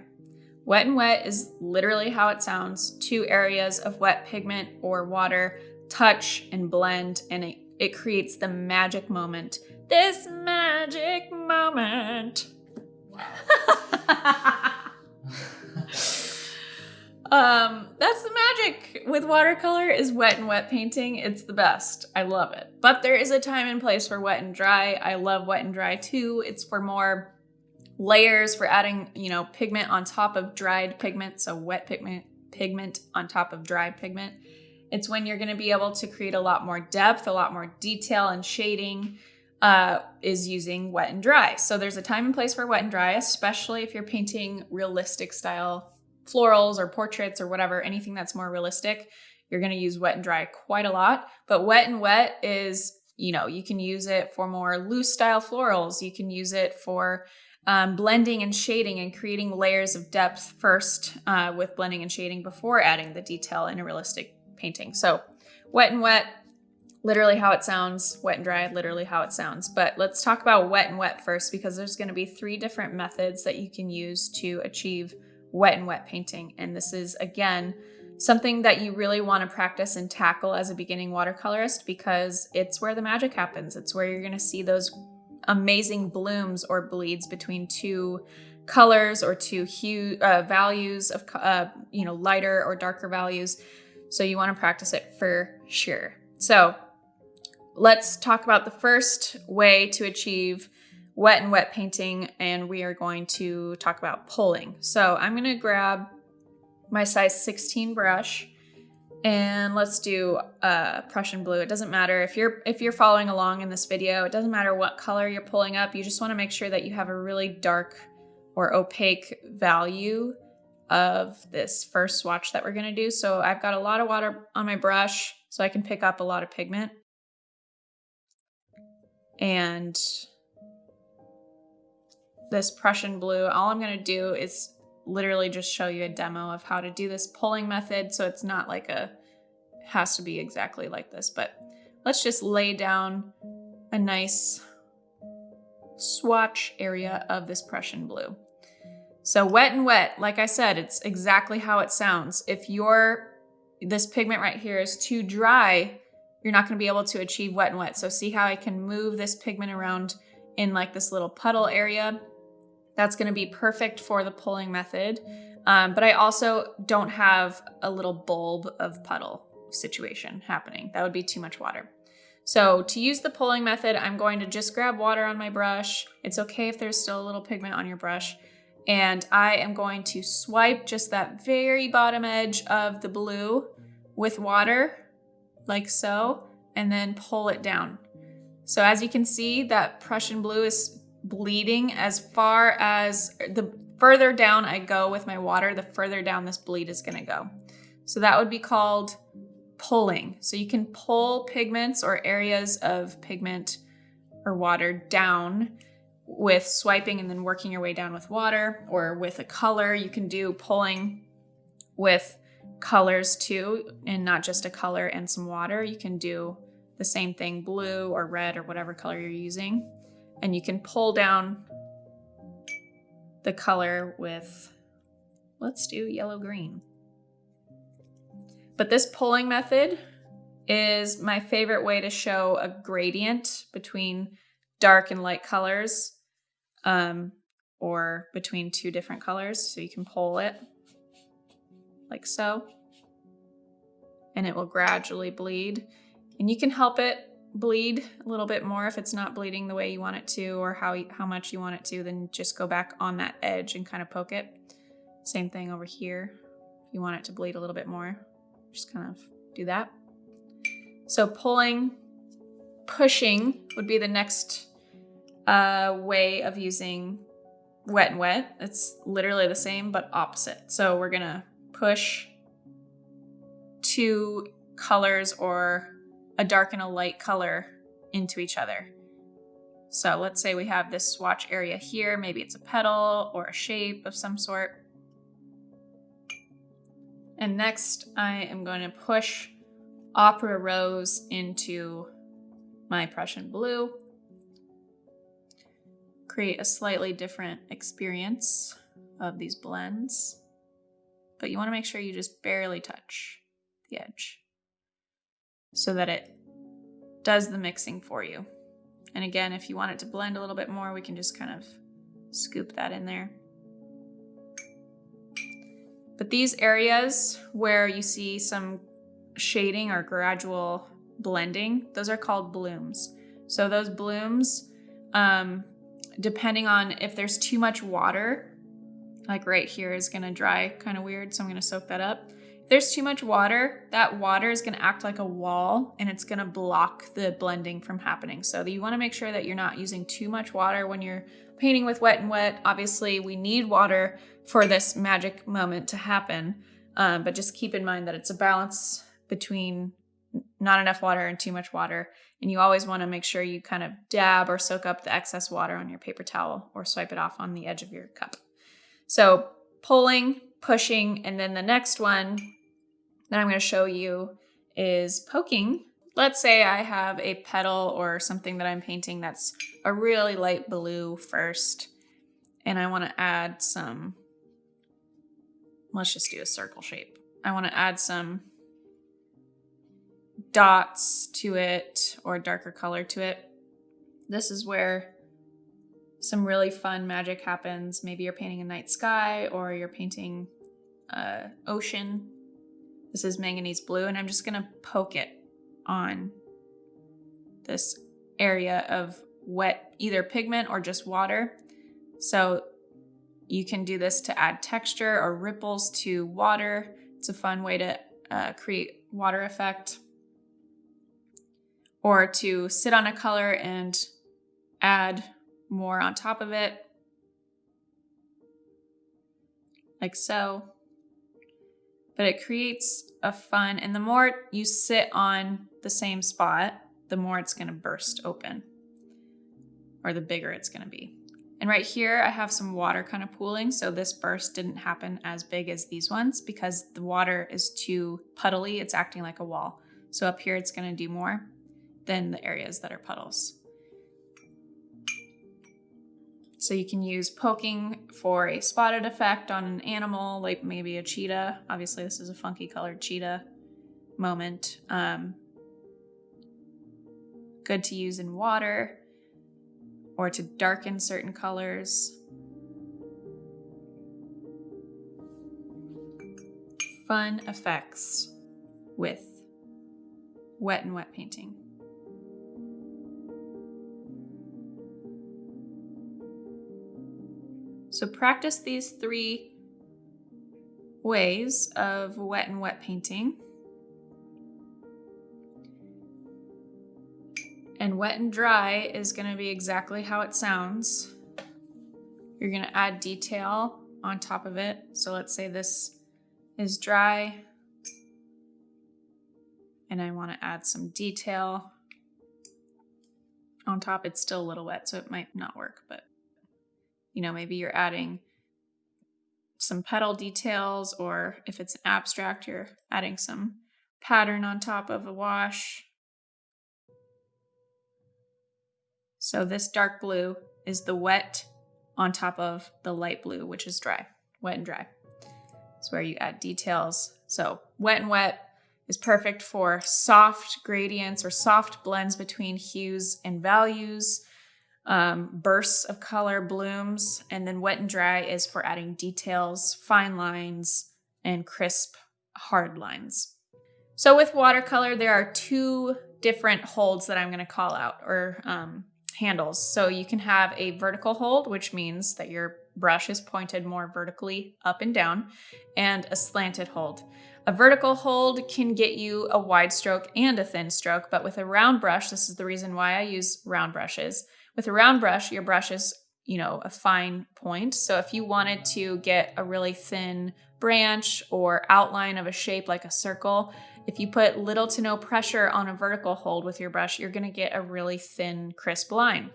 Wet and wet is literally how it sounds. Two areas of wet pigment or water touch and blend and it, it creates the magic moment. This magic moment. um, that's the magic with watercolor is wet and wet painting. It's the best. I love it. But there is a time and place for wet and dry. I love wet and dry too. It's for more layers for adding, you know, pigment on top of dried pigment. So wet pigment, pigment on top of dried pigment. It's when you're going to be able to create a lot more depth, a lot more detail and shading uh, is using wet and dry. So there's a time and place for wet and dry, especially if you're painting realistic style florals or portraits or whatever, anything that's more realistic, you're going to use wet and dry quite a lot. But wet and wet is, you know, you can use it for more loose style florals. You can use it for um, blending and shading and creating layers of depth first uh, with blending and shading before adding the detail in a realistic painting. So wet and wet, literally how it sounds, wet and dry, literally how it sounds. But let's talk about wet and wet first because there's going to be three different methods that you can use to achieve wet and wet painting. And this is, again, something that you really want to practice and tackle as a beginning watercolorist because it's where the magic happens. It's where you're going to see those amazing blooms or bleeds between two colors or two hue uh, values of uh, you know lighter or darker values. So you want to practice it for sure. So let's talk about the first way to achieve wet and wet painting and we are going to talk about pulling. So I'm going to grab my size 16 brush and let's do uh, Prussian blue. It doesn't matter if you're if you're following along in this video, it doesn't matter what color you're pulling up. You just want to make sure that you have a really dark or opaque value of this first swatch that we're going to do. So I've got a lot of water on my brush so I can pick up a lot of pigment. And this Prussian blue, all I'm going to do is literally just show you a demo of how to do this pulling method. So it's not like a, has to be exactly like this, but let's just lay down a nice swatch area of this Prussian blue. So wet and wet, like I said, it's exactly how it sounds. If your, this pigment right here is too dry, you're not gonna be able to achieve wet and wet. So see how I can move this pigment around in like this little puddle area? That's gonna be perfect for the pulling method. Um, but I also don't have a little bulb of puddle situation happening. That would be too much water. So to use the pulling method, I'm going to just grab water on my brush. It's okay if there's still a little pigment on your brush. And I am going to swipe just that very bottom edge of the blue with water, like so, and then pull it down. So as you can see, that Prussian blue is bleeding as far as the further down I go with my water, the further down this bleed is gonna go. So that would be called pulling. So you can pull pigments or areas of pigment or water down with swiping and then working your way down with water or with a color. You can do pulling with colors too, and not just a color and some water. You can do the same thing, blue or red or whatever color you're using and you can pull down the color with, let's do yellow green. But this pulling method is my favorite way to show a gradient between dark and light colors um, or between two different colors. So you can pull it like so and it will gradually bleed and you can help it bleed a little bit more if it's not bleeding the way you want it to or how, how much you want it to, then just go back on that edge and kind of poke it. Same thing over here. If you want it to bleed a little bit more, just kind of do that. So pulling, pushing would be the next uh, way of using wet and wet. It's literally the same, but opposite. So we're gonna push two colors or a dark and a light color into each other. So let's say we have this swatch area here. Maybe it's a petal or a shape of some sort. And next I am going to push Opera Rose into my Prussian Blue. Create a slightly different experience of these blends. But you want to make sure you just barely touch the edge so that it does the mixing for you. And again, if you want it to blend a little bit more, we can just kind of scoop that in there. But these areas where you see some shading or gradual blending, those are called blooms. So those blooms, um, depending on if there's too much water, like right here is gonna dry kind of weird, so I'm gonna soak that up there's too much water, that water is going to act like a wall and it's going to block the blending from happening. So you want to make sure that you're not using too much water when you're painting with wet and wet. Obviously, we need water for this magic moment to happen, um, but just keep in mind that it's a balance between not enough water and too much water. And you always want to make sure you kind of dab or soak up the excess water on your paper towel or swipe it off on the edge of your cup. So pulling, pushing, and then the next one that I'm going to show you is poking. Let's say I have a petal or something that I'm painting that's a really light blue first, and I want to add some, let's just do a circle shape. I want to add some dots to it or darker color to it. This is where some really fun magic happens. Maybe you're painting a night sky or you're painting uh, ocean this is manganese blue, and I'm just gonna poke it on this area of wet, either pigment or just water. So you can do this to add texture or ripples to water. It's a fun way to uh, create water effect. Or to sit on a color and add more on top of it, like so but it creates a fun, and the more you sit on the same spot, the more it's gonna burst open or the bigger it's gonna be. And right here, I have some water kind of pooling. So this burst didn't happen as big as these ones because the water is too puddly. It's acting like a wall. So up here, it's gonna do more than the areas that are puddles. So you can use poking for a spotted effect on an animal, like maybe a cheetah. Obviously, this is a funky colored cheetah moment. Um, good to use in water or to darken certain colors. Fun effects with wet and wet painting. So practice these three ways of wet and wet painting. And wet and dry is going to be exactly how it sounds. You're going to add detail on top of it. So let's say this is dry and I want to add some detail on top. It's still a little wet, so it might not work, but you know, maybe you're adding some petal details, or if it's an abstract, you're adding some pattern on top of a wash. So this dark blue is the wet on top of the light blue, which is dry, wet and dry. It's where you add details. So wet and wet is perfect for soft gradients or soft blends between hues and values um, bursts of color, blooms, and then wet and dry is for adding details, fine lines, and crisp, hard lines. So with watercolor, there are two different holds that I'm going to call out or um, handles. So you can have a vertical hold, which means that your brush is pointed more vertically up and down, and a slanted hold. A vertical hold can get you a wide stroke and a thin stroke, but with a round brush, this is the reason why I use round brushes. With a round brush, your brush is, you know, a fine point. So if you wanted to get a really thin branch or outline of a shape like a circle, if you put little to no pressure on a vertical hold with your brush, you're gonna get a really thin, crisp line.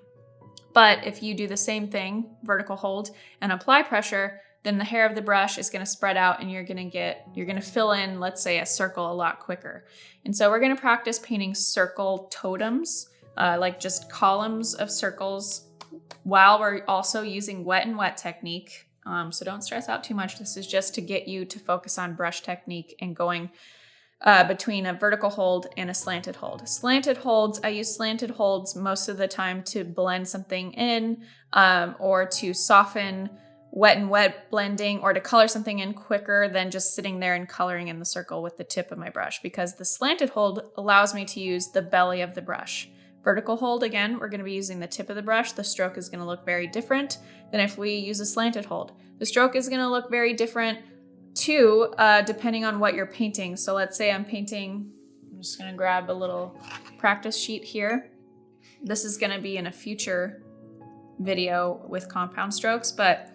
But if you do the same thing, vertical hold, and apply pressure, then the hair of the brush is gonna spread out and you're gonna get, you're gonna fill in, let's say a circle a lot quicker. And so we're gonna practice painting circle totems, uh, like just columns of circles while we're also using wet and wet technique. Um, so don't stress out too much. This is just to get you to focus on brush technique and going uh, between a vertical hold and a slanted hold. Slanted holds, I use slanted holds most of the time to blend something in um, or to soften wet and wet blending or to color something in quicker than just sitting there and coloring in the circle with the tip of my brush because the slanted hold allows me to use the belly of the brush. Vertical hold, again, we're gonna be using the tip of the brush. The stroke is gonna look very different than if we use a slanted hold. The stroke is gonna look very different too, uh, depending on what you're painting. So let's say I'm painting, I'm just gonna grab a little practice sheet here. This is gonna be in a future video with compound strokes, but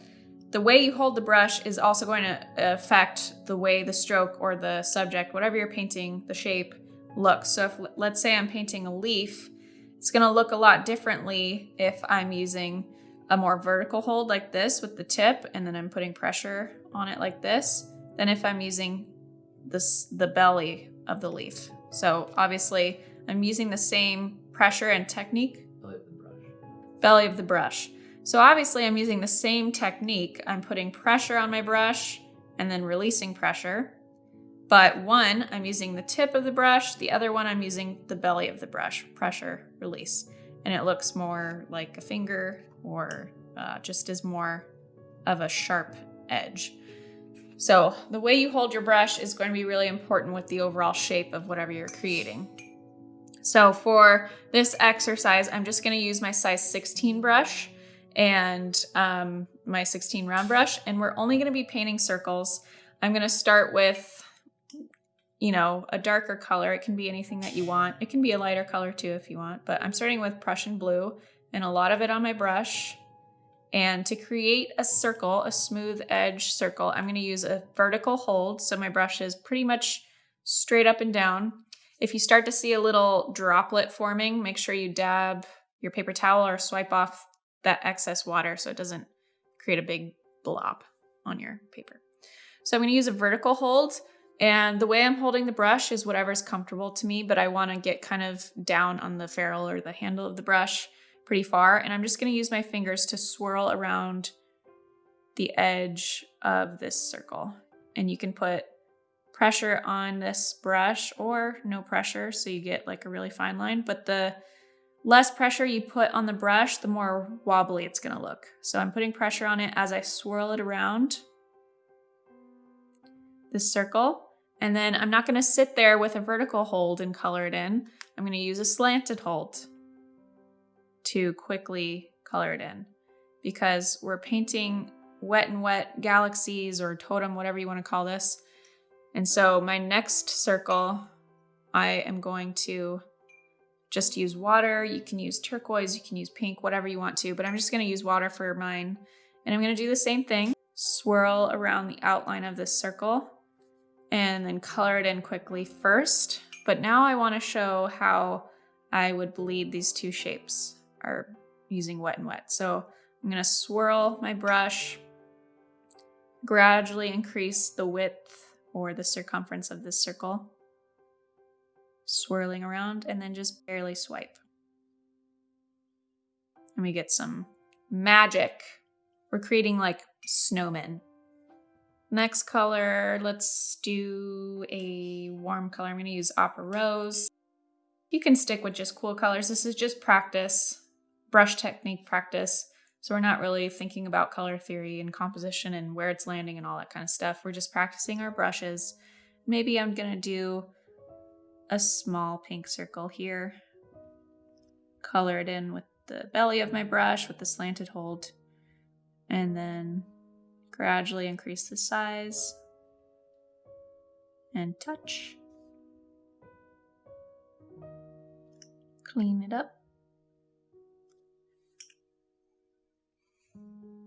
the way you hold the brush is also going to affect the way the stroke or the subject, whatever you're painting, the shape looks. So if let's say I'm painting a leaf, it's gonna look a lot differently if I'm using a more vertical hold like this with the tip and then I'm putting pressure on it like this than if I'm using this the belly of the leaf. So obviously I'm using the same pressure and technique. Belly of the brush. Belly of the brush. So obviously I'm using the same technique. I'm putting pressure on my brush and then releasing pressure. But one, I'm using the tip of the brush. The other one, I'm using the belly of the brush, pressure, release. And it looks more like a finger or uh, just as more of a sharp edge. So the way you hold your brush is going to be really important with the overall shape of whatever you're creating. So for this exercise, I'm just going to use my size 16 brush and um, my 16 round brush, and we're only going to be painting circles. I'm going to start with, you know, a darker color. It can be anything that you want. It can be a lighter color too if you want, but I'm starting with Prussian blue and a lot of it on my brush. And to create a circle, a smooth edge circle, I'm gonna use a vertical hold. So my brush is pretty much straight up and down. If you start to see a little droplet forming, make sure you dab your paper towel or swipe off that excess water so it doesn't create a big blob on your paper. So I'm gonna use a vertical hold and the way I'm holding the brush is whatever's comfortable to me, but I wanna get kind of down on the ferrule or the handle of the brush pretty far. And I'm just gonna use my fingers to swirl around the edge of this circle. And you can put pressure on this brush or no pressure so you get like a really fine line. But the less pressure you put on the brush, the more wobbly it's gonna look. So I'm putting pressure on it as I swirl it around this circle. And then I'm not gonna sit there with a vertical hold and color it in. I'm gonna use a slanted hold to quickly color it in because we're painting wet and wet galaxies or totem, whatever you want to call this. And so my next circle, I am going to just use water. You can use turquoise, you can use pink, whatever you want to, but I'm just going to use water for mine. And I'm going to do the same thing, swirl around the outline of this circle and then color it in quickly first. But now I want to show how I would bleed these two shapes are using wet and wet. So I'm gonna swirl my brush, gradually increase the width or the circumference of this circle, swirling around, and then just barely swipe. And we get some magic. We're creating like snowmen. Next color, let's do a warm color. I'm gonna use Opera Rose. You can stick with just cool colors. This is just practice brush technique practice. So we're not really thinking about color theory and composition and where it's landing and all that kind of stuff. We're just practicing our brushes. Maybe I'm gonna do a small pink circle here. Color it in with the belly of my brush with the slanted hold. And then gradually increase the size and touch. Clean it up.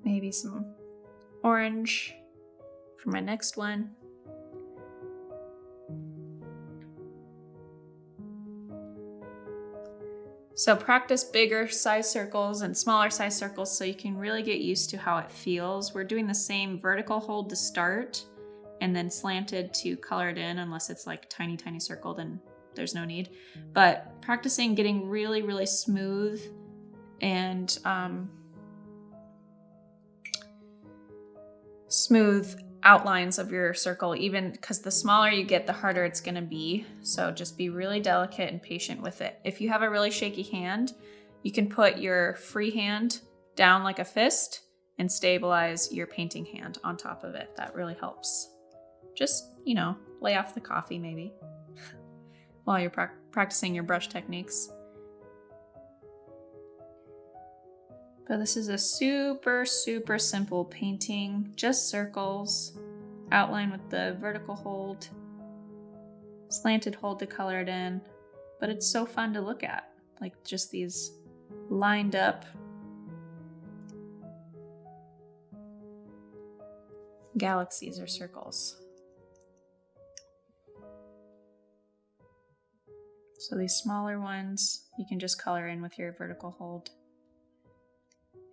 Maybe some orange for my next one. So practice bigger size circles and smaller size circles so you can really get used to how it feels. We're doing the same vertical hold to start and then slanted to color it in unless it's like tiny, tiny circle, then there's no need. But practicing getting really, really smooth and um, smooth outlines of your circle, even because the smaller you get, the harder it's going to be. So just be really delicate and patient with it. If you have a really shaky hand, you can put your free hand down like a fist and stabilize your painting hand on top of it. That really helps. Just, you know, lay off the coffee maybe while you're pra practicing your brush techniques. But this is a super, super simple painting, just circles, outline with the vertical hold, slanted hold to color it in, but it's so fun to look at, like just these lined up galaxies or circles. So these smaller ones, you can just color in with your vertical hold.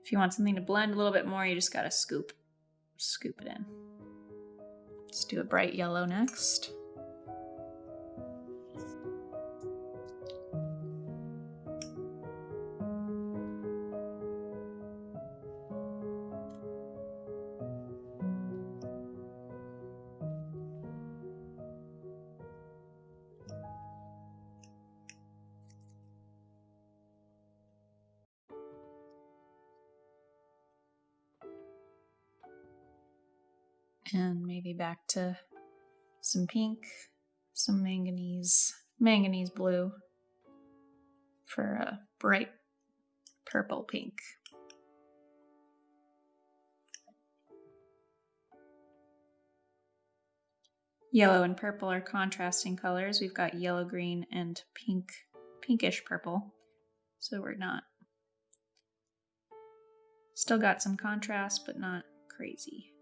If you want something to blend a little bit more, you just gotta scoop, scoop it in. Let's do a bright yellow next. Some pink, some manganese, manganese blue for a bright purple pink. Yellow and purple are contrasting colors. We've got yellow green and pink, pinkish purple. So we're not, still got some contrast, but not crazy.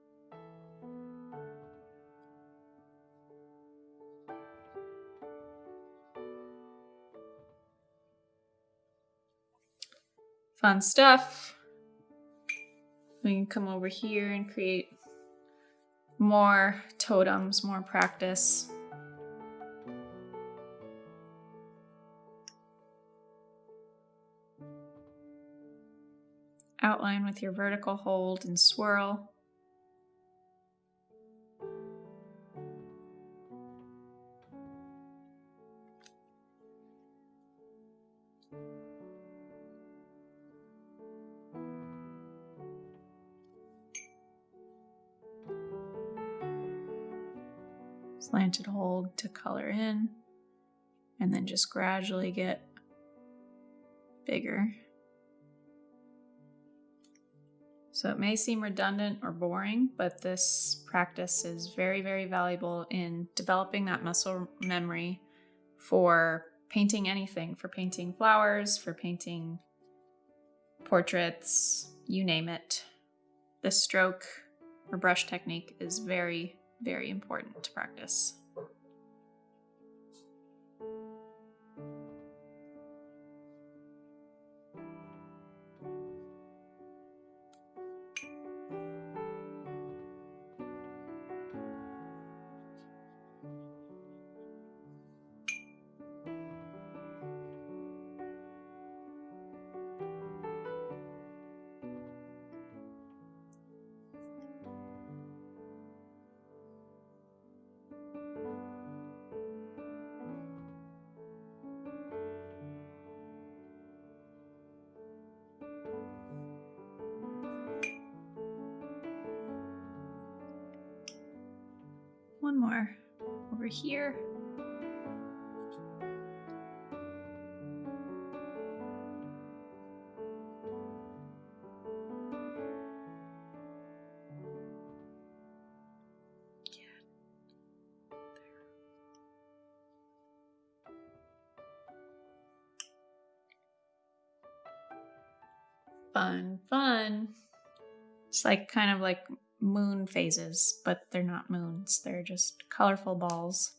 Fun stuff. We can come over here and create more totems, more practice. Outline with your vertical hold and swirl. Slanted hold to color in, and then just gradually get bigger. So it may seem redundant or boring, but this practice is very, very valuable in developing that muscle memory for painting anything, for painting flowers, for painting portraits, you name it. This stroke or brush technique is very, very important to practice. over here. fun, fun. It's like kind of like moon phases, but they're not moons. They're just colorful balls.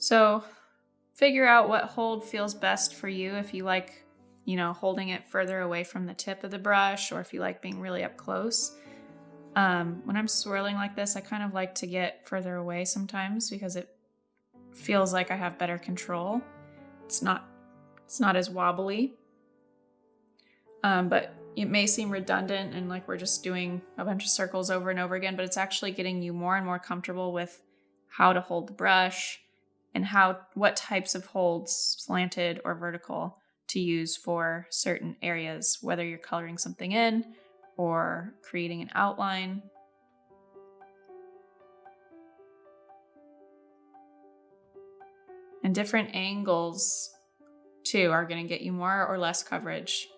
So figure out what hold feels best for you if you like, you know, holding it further away from the tip of the brush or if you like being really up close. Um, when I'm swirling like this, I kind of like to get further away sometimes because it feels like I have better control. It's not it's not as wobbly. Um, but it may seem redundant and like we're just doing a bunch of circles over and over again, but it's actually getting you more and more comfortable with how to hold the brush and how what types of holds, slanted or vertical, to use for certain areas, whether you're coloring something in or creating an outline. And different angles, too, are going to get you more or less coverage.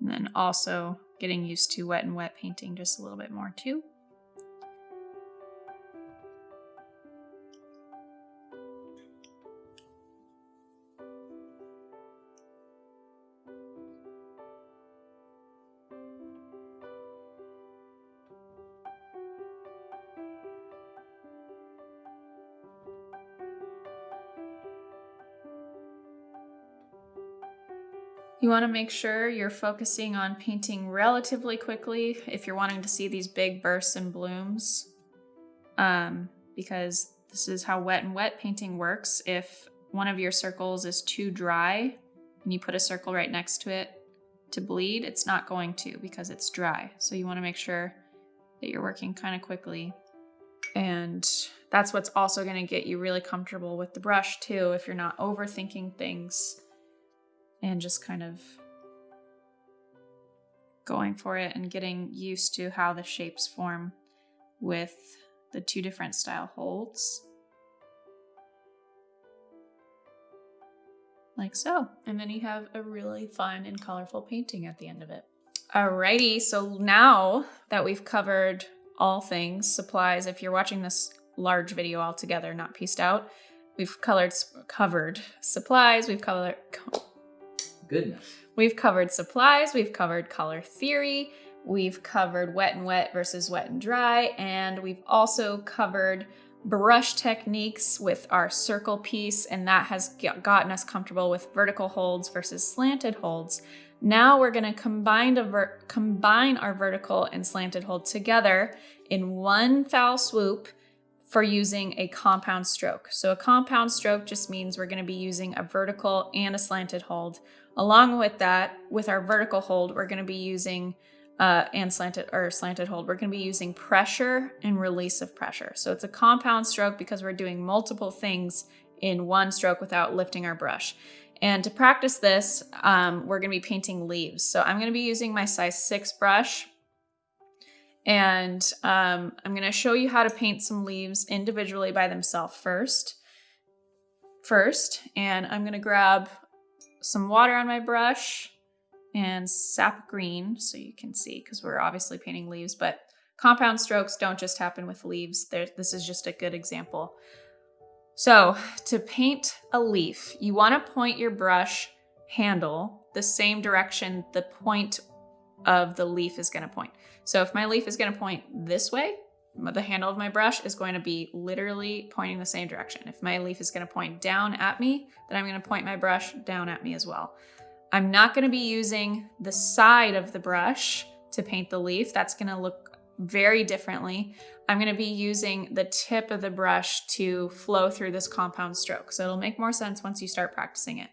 And then also getting used to wet and wet painting just a little bit more too. Want to make sure you're focusing on painting relatively quickly if you're wanting to see these big bursts and blooms, um, because this is how wet and wet painting works. If one of your circles is too dry and you put a circle right next to it to bleed, it's not going to because it's dry. So you want to make sure that you're working kind of quickly. And that's what's also going to get you really comfortable with the brush too if you're not overthinking things and just kind of going for it and getting used to how the shapes form with the two different style holds. Like so. And then you have a really fun and colorful painting at the end of it. Alrighty, so now that we've covered all things, supplies, if you're watching this large video all together, not pieced out, we've colored, covered supplies, we've colored, goodness. We've covered supplies, we've covered color theory, we've covered wet and wet versus wet and dry, and we've also covered brush techniques with our circle piece, and that has gotten us comfortable with vertical holds versus slanted holds. Now we're gonna combine, combine our vertical and slanted hold together in one foul swoop for using a compound stroke. So a compound stroke just means we're gonna be using a vertical and a slanted hold Along with that, with our vertical hold, we're going to be using uh, and slanted or slanted hold, we're going to be using pressure and release of pressure. So it's a compound stroke because we're doing multiple things in one stroke without lifting our brush. And to practice this, um, we're going to be painting leaves. So I'm going to be using my size 6 brush. And um, I'm going to show you how to paint some leaves individually by themselves first. First, and I'm going to grab some water on my brush and sap green so you can see because we're obviously painting leaves, but compound strokes don't just happen with leaves. This is just a good example. So to paint a leaf, you want to point your brush handle the same direction the point of the leaf is going to point. So if my leaf is going to point this way, the handle of my brush is going to be literally pointing the same direction. If my leaf is going to point down at me, then I'm going to point my brush down at me as well. I'm not going to be using the side of the brush to paint the leaf. That's going to look very differently. I'm going to be using the tip of the brush to flow through this compound stroke. So it'll make more sense once you start practicing it.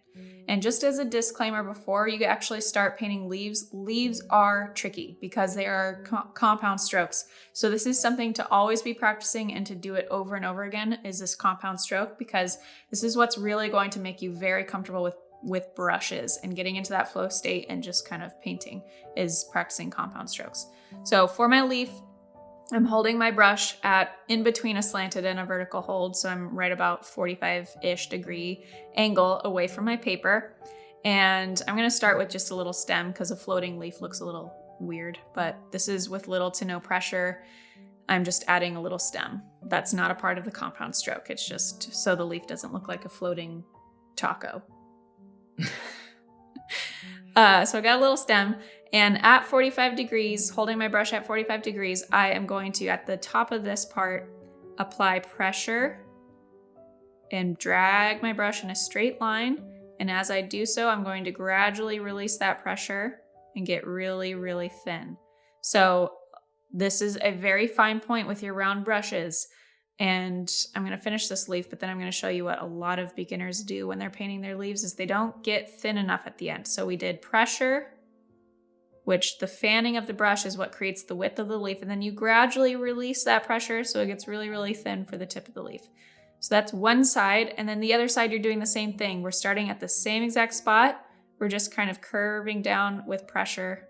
And just as a disclaimer before you actually start painting leaves, leaves are tricky because they are co compound strokes. So this is something to always be practicing and to do it over and over again is this compound stroke because this is what's really going to make you very comfortable with with brushes and getting into that flow state and just kind of painting is practicing compound strokes. So for my leaf, I'm holding my brush at in between a slanted and a vertical hold, so I'm right about 45-ish degree angle away from my paper. And I'm gonna start with just a little stem because a floating leaf looks a little weird, but this is with little to no pressure. I'm just adding a little stem. That's not a part of the compound stroke. It's just so the leaf doesn't look like a floating taco. uh, so I got a little stem and at 45 degrees, holding my brush at 45 degrees, I am going to, at the top of this part, apply pressure and drag my brush in a straight line. And as I do so, I'm going to gradually release that pressure and get really, really thin. So this is a very fine point with your round brushes. And I'm going to finish this leaf, but then I'm going to show you what a lot of beginners do when they're painting their leaves is they don't get thin enough at the end. So we did pressure, which the fanning of the brush is what creates the width of the leaf. And then you gradually release that pressure so it gets really, really thin for the tip of the leaf. So that's one side. And then the other side, you're doing the same thing. We're starting at the same exact spot. We're just kind of curving down with pressure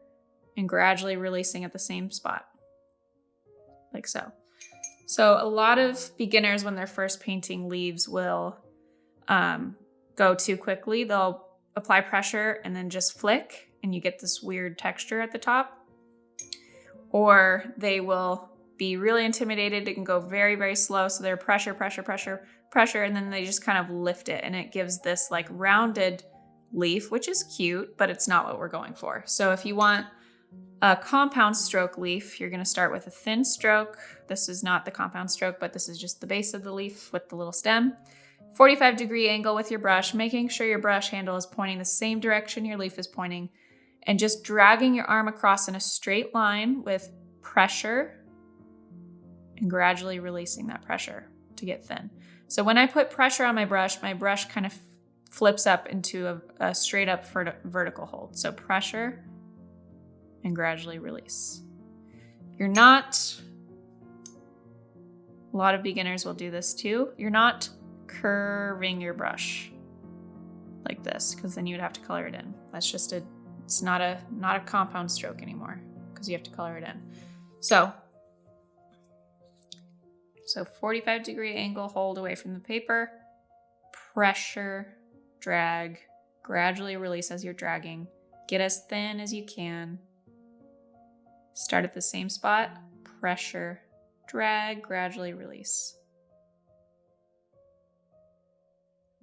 and gradually releasing at the same spot, like so. So a lot of beginners, when they're first painting leaves, will um, go too quickly. They'll apply pressure and then just flick, and you get this weird texture at the top. Or they will be really intimidated and go very, very slow. So they're pressure, pressure, pressure, pressure, and then they just kind of lift it, and it gives this like rounded leaf, which is cute, but it's not what we're going for. So if you want a compound stroke leaf, you're going to start with a thin stroke. This is not the compound stroke, but this is just the base of the leaf with the little stem. 45 degree angle with your brush, making sure your brush handle is pointing the same direction your leaf is pointing, and just dragging your arm across in a straight line with pressure and gradually releasing that pressure to get thin. So when I put pressure on my brush, my brush kind of flips up into a, a straight up vertical hold. So pressure and gradually release. You're not, a lot of beginners will do this too. You're not curving your brush like this because then you'd have to color it in. That's just a, it's not a, not a compound stroke anymore because you have to color it in. So, so 45 degree angle hold away from the paper, pressure, drag, gradually release as you're dragging. Get as thin as you can. Start at the same spot, pressure, drag, gradually release.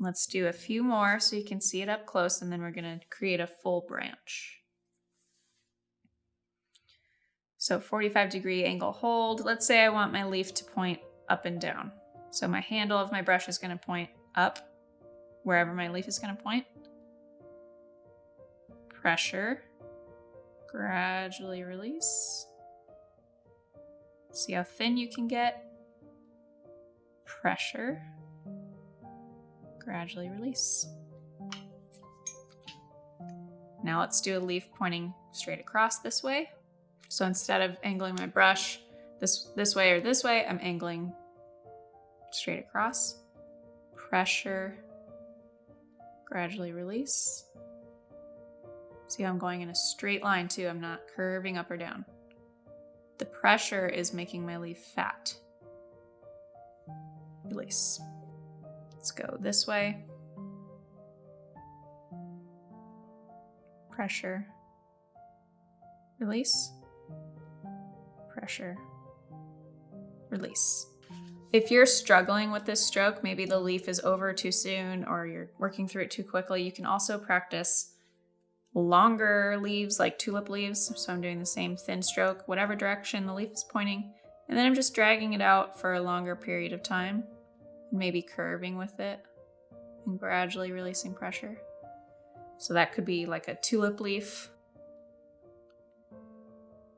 Let's do a few more so you can see it up close and then we're going to create a full branch. So 45 degree angle hold. Let's say I want my leaf to point up and down. So my handle of my brush is going to point up wherever my leaf is going to point. Pressure, gradually release. See how thin you can get. Pressure, gradually release. Now let's do a leaf pointing straight across this way. So instead of angling my brush this, this way or this way, I'm angling straight across. Pressure, gradually release. See how I'm going in a straight line too, I'm not curving up or down. The pressure is making my leaf fat. Release. Let's go this way. Pressure. Release. Pressure. Release. If you're struggling with this stroke, maybe the leaf is over too soon or you're working through it too quickly, you can also practice longer leaves like tulip leaves. So I'm doing the same thin stroke, whatever direction the leaf is pointing. And then I'm just dragging it out for a longer period of time, maybe curving with it and gradually releasing pressure. So that could be like a tulip leaf.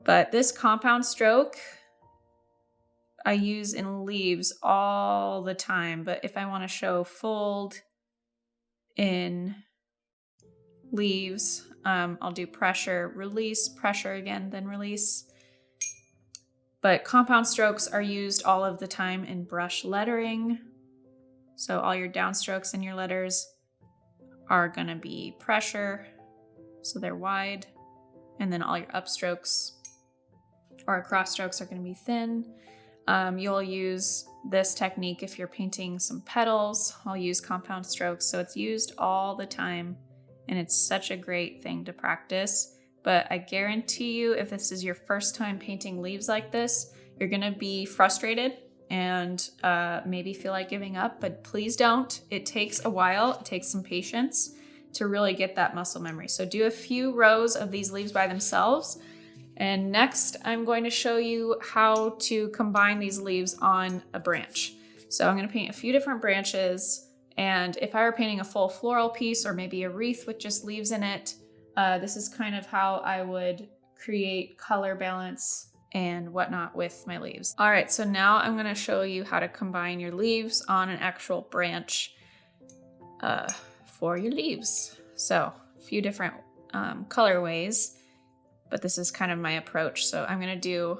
But this compound stroke I use in leaves all the time, but if I want to show fold in leaves, um, I'll do pressure, release, pressure again, then release. But compound strokes are used all of the time in brush lettering. So all your downstrokes in your letters are gonna be pressure, so they're wide. And then all your upstrokes or cross strokes are going to be thin. Um, you'll use this technique if you're painting some petals. I'll use compound strokes, so it's used all the time, and it's such a great thing to practice. But I guarantee you, if this is your first time painting leaves like this, you're gonna be frustrated and uh, maybe feel like giving up, but please don't. It takes a while, it takes some patience to really get that muscle memory. So do a few rows of these leaves by themselves. And next, I'm going to show you how to combine these leaves on a branch. So I'm gonna paint a few different branches. And if I were painting a full floral piece or maybe a wreath with just leaves in it, uh, this is kind of how I would create color balance and whatnot with my leaves. All right, so now I'm gonna show you how to combine your leaves on an actual branch uh, for your leaves. So a few different um, colorways, but this is kind of my approach. So I'm gonna do,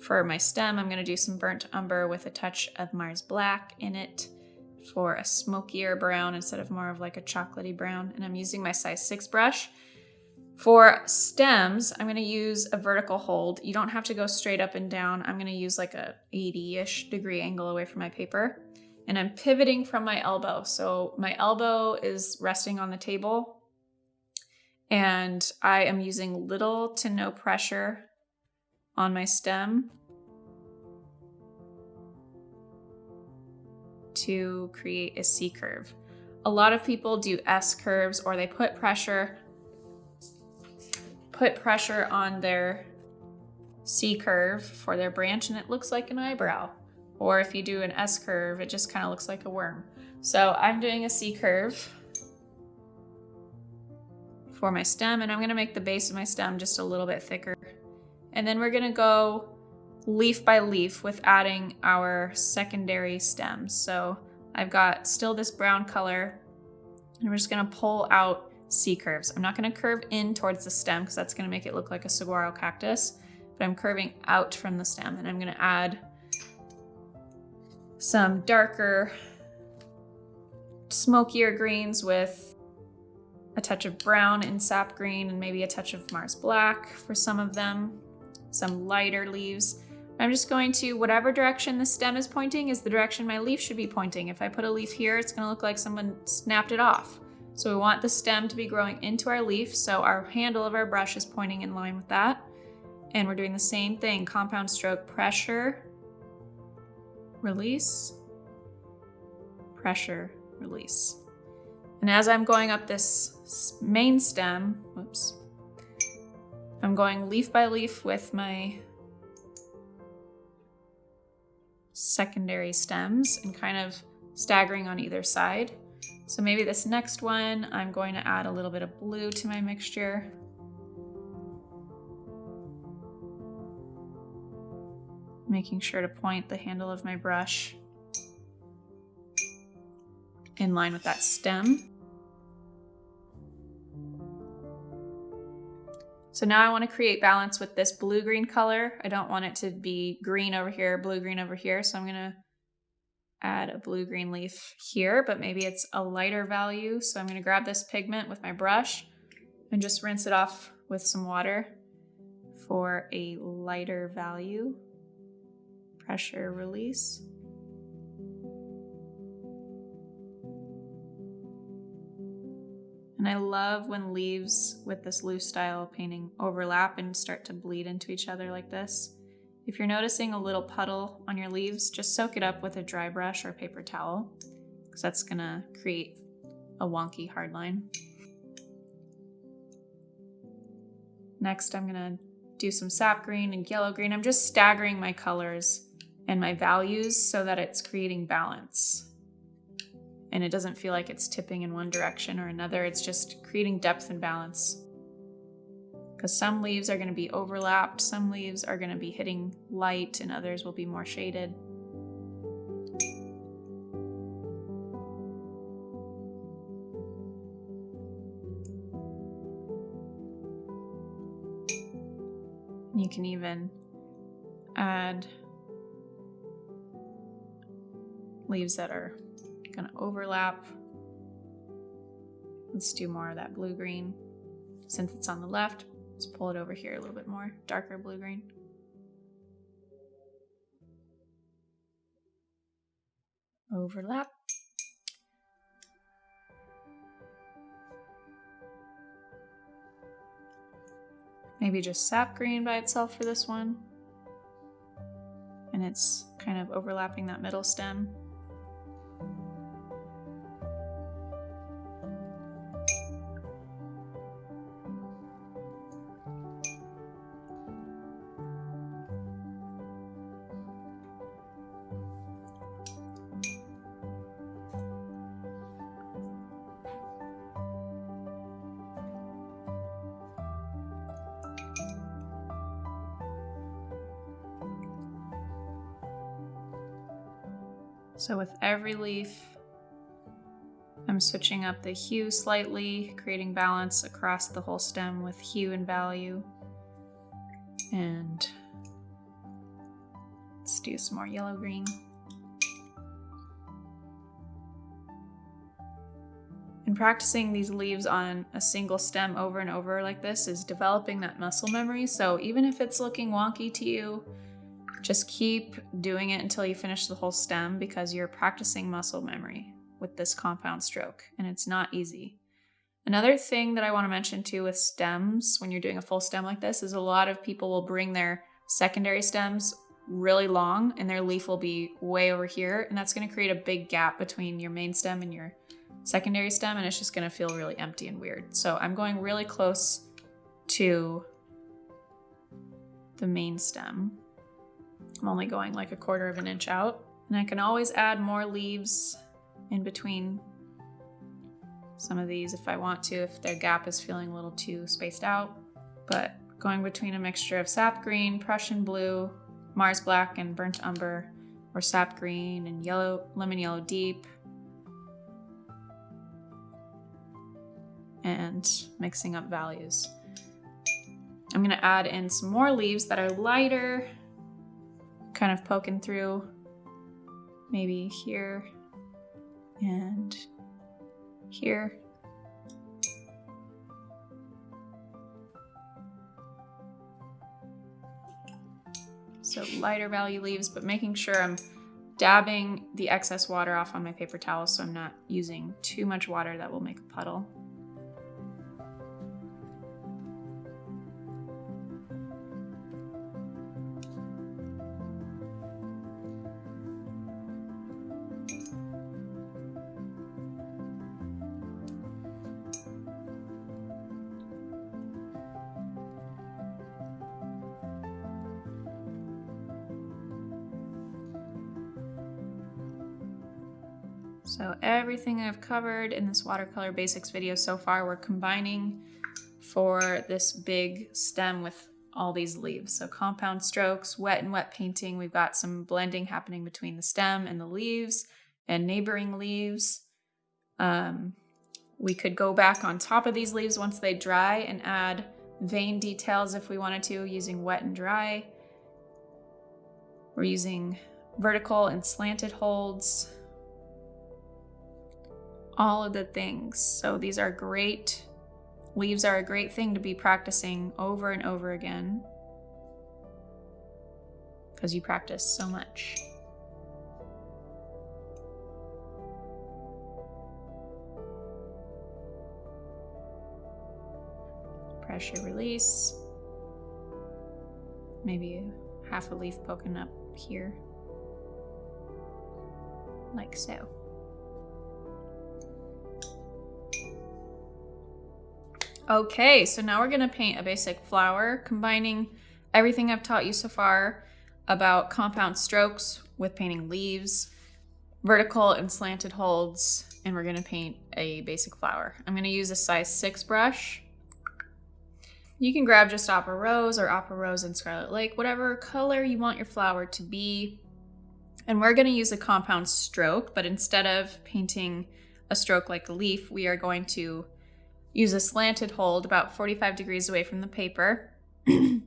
for my stem, I'm gonna do some burnt umber with a touch of Mars Black in it for a smokier brown instead of more of like a chocolatey brown. And I'm using my size six brush. For stems, I'm gonna use a vertical hold. You don't have to go straight up and down. I'm gonna use like a 80-ish degree angle away from my paper. And I'm pivoting from my elbow. So my elbow is resting on the table and I am using little to no pressure on my stem to create a C curve. A lot of people do S curves or they put pressure put pressure on their C curve for their branch and it looks like an eyebrow. Or if you do an S curve, it just kind of looks like a worm. So I'm doing a C curve for my stem and I'm gonna make the base of my stem just a little bit thicker. And then we're gonna go leaf by leaf with adding our secondary stems. So I've got still this brown color and we're just gonna pull out C curves. I'm not gonna curve in towards the stem because that's gonna make it look like a saguaro cactus, but I'm curving out from the stem and I'm gonna add some darker, smokier greens with a touch of brown and sap green and maybe a touch of Mars black for some of them, some lighter leaves. I'm just going to, whatever direction the stem is pointing is the direction my leaf should be pointing. If I put a leaf here, it's gonna look like someone snapped it off. So we want the stem to be growing into our leaf, so our handle of our brush is pointing in line with that. And we're doing the same thing, compound stroke, pressure, release, pressure, release. And as I'm going up this main stem, whoops, I'm going leaf by leaf with my secondary stems and kind of staggering on either side. So maybe this next one, I'm going to add a little bit of blue to my mixture. Making sure to point the handle of my brush in line with that stem. So now I want to create balance with this blue-green color. I don't want it to be green over here, blue-green over here. So I'm going to add a blue-green leaf here, but maybe it's a lighter value. So I'm gonna grab this pigment with my brush and just rinse it off with some water for a lighter value. Pressure release. And I love when leaves with this loose style painting overlap and start to bleed into each other like this. If you're noticing a little puddle on your leaves, just soak it up with a dry brush or paper towel because that's gonna create a wonky hard line. Next, I'm gonna do some sap green and yellow green. I'm just staggering my colors and my values so that it's creating balance. And it doesn't feel like it's tipping in one direction or another. It's just creating depth and balance because some leaves are going to be overlapped, some leaves are going to be hitting light, and others will be more shaded. You can even add leaves that are going to overlap. Let's do more of that blue-green since it's on the left. Let's pull it over here a little bit more, darker blue-green. Overlap. Maybe just sap green by itself for this one. And it's kind of overlapping that middle stem. So with every leaf, I'm switching up the hue slightly, creating balance across the whole stem with hue and value. And let's do some more yellow green. And practicing these leaves on a single stem over and over like this is developing that muscle memory. So even if it's looking wonky to you, just keep doing it until you finish the whole stem because you're practicing muscle memory with this compound stroke and it's not easy. Another thing that I want to mention too with stems when you're doing a full stem like this is a lot of people will bring their secondary stems really long and their leaf will be way over here and that's going to create a big gap between your main stem and your secondary stem and it's just going to feel really empty and weird. So I'm going really close to the main stem I'm only going like a quarter of an inch out. And I can always add more leaves in between some of these if I want to, if their gap is feeling a little too spaced out. But going between a mixture of sap green, Prussian blue, Mars black, and burnt umber, or sap green and yellow, lemon yellow deep, and mixing up values. I'm gonna add in some more leaves that are lighter kind of poking through maybe here and here. So lighter value leaves, but making sure I'm dabbing the excess water off on my paper towel so I'm not using too much water that will make a puddle. Everything I've covered in this watercolor basics video so far, we're combining for this big stem with all these leaves. So compound strokes, wet and wet painting. We've got some blending happening between the stem and the leaves and neighboring leaves. Um, we could go back on top of these leaves once they dry and add vein details if we wanted to using wet and dry. We're using vertical and slanted holds all of the things. So these are great, leaves are a great thing to be practicing over and over again because you practice so much. Pressure release. Maybe half a leaf poking up here, like so. Okay, so now we're gonna paint a basic flower, combining everything I've taught you so far about compound strokes with painting leaves, vertical and slanted holds, and we're gonna paint a basic flower. I'm gonna use a size six brush. You can grab just Opera Rose or Opera Rose and Scarlet Lake, whatever color you want your flower to be. And we're gonna use a compound stroke, but instead of painting a stroke like a leaf, we are going to Use a slanted hold about 45 degrees away from the paper and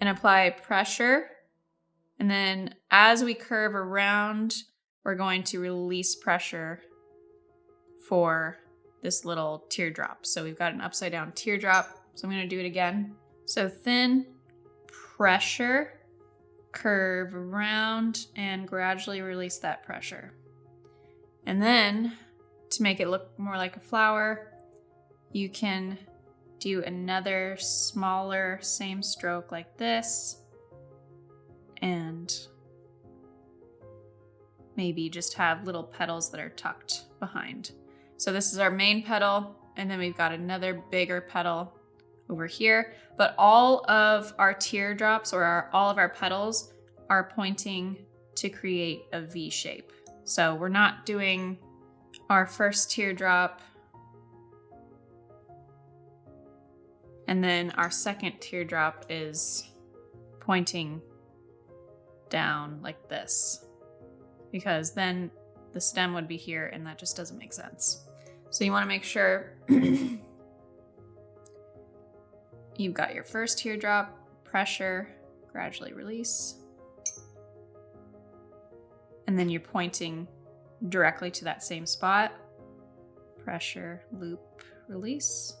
apply pressure. And then as we curve around, we're going to release pressure for this little teardrop. So we've got an upside down teardrop. So I'm gonna do it again. So thin, pressure, curve around, and gradually release that pressure. And then to make it look more like a flower, you can do another smaller same stroke like this and maybe just have little petals that are tucked behind. So this is our main petal and then we've got another bigger petal over here, but all of our teardrops or our, all of our petals are pointing to create a V shape. So we're not doing our first teardrop and then our second teardrop is pointing down like this because then the stem would be here and that just doesn't make sense. So you want to make sure you've got your first teardrop, pressure, gradually release. And then you're pointing directly to that same spot. Pressure, loop, release.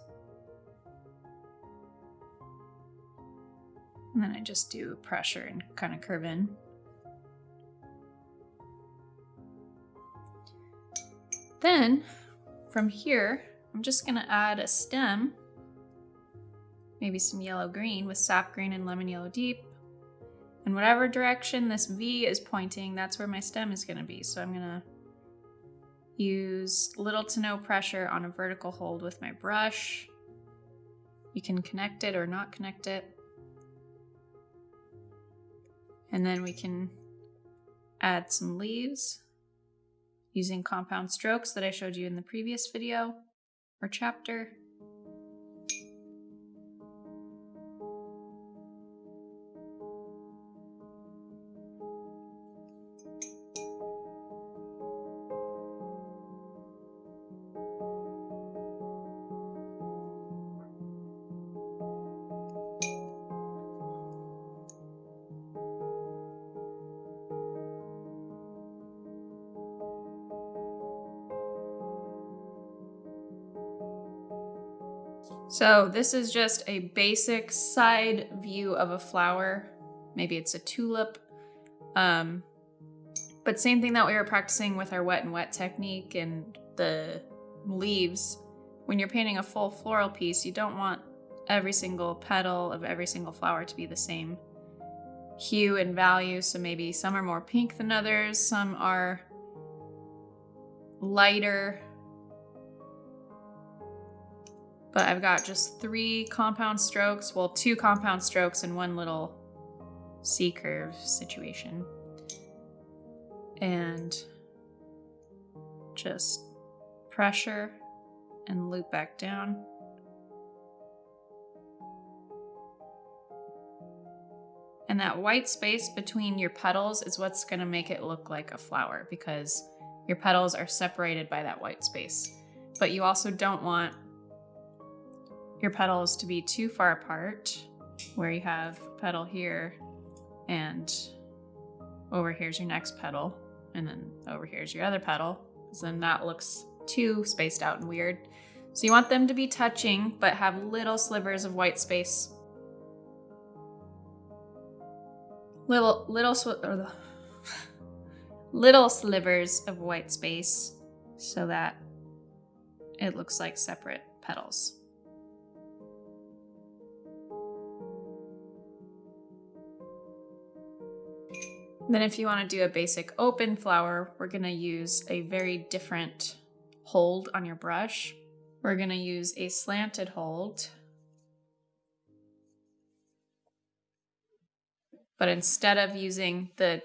And then I just do pressure and kind of curve in. Then from here, I'm just gonna add a stem, maybe some yellow green with sap green and lemon yellow deep. In whatever direction this V is pointing, that's where my stem is gonna be. So I'm gonna use little to no pressure on a vertical hold with my brush. You can connect it or not connect it. And then we can add some leaves using compound strokes that I showed you in the previous video or chapter. So this is just a basic side view of a flower. Maybe it's a tulip. Um, but same thing that we were practicing with our wet and wet technique and the leaves. When you're painting a full floral piece, you don't want every single petal of every single flower to be the same hue and value. So maybe some are more pink than others, some are lighter but I've got just three compound strokes, well, two compound strokes and one little C curve situation. And just pressure and loop back down. And that white space between your petals is what's gonna make it look like a flower because your petals are separated by that white space. But you also don't want your petals to be too far apart, where you have petal here and over here's your next petal, and then over here's your other petal, because then that looks too spaced out and weird. So you want them to be touching, but have little slivers of white space. Little, little, little slivers of white space so that it looks like separate petals. Then if you want to do a basic open flower, we're going to use a very different hold on your brush. We're going to use a slanted hold. But instead of using the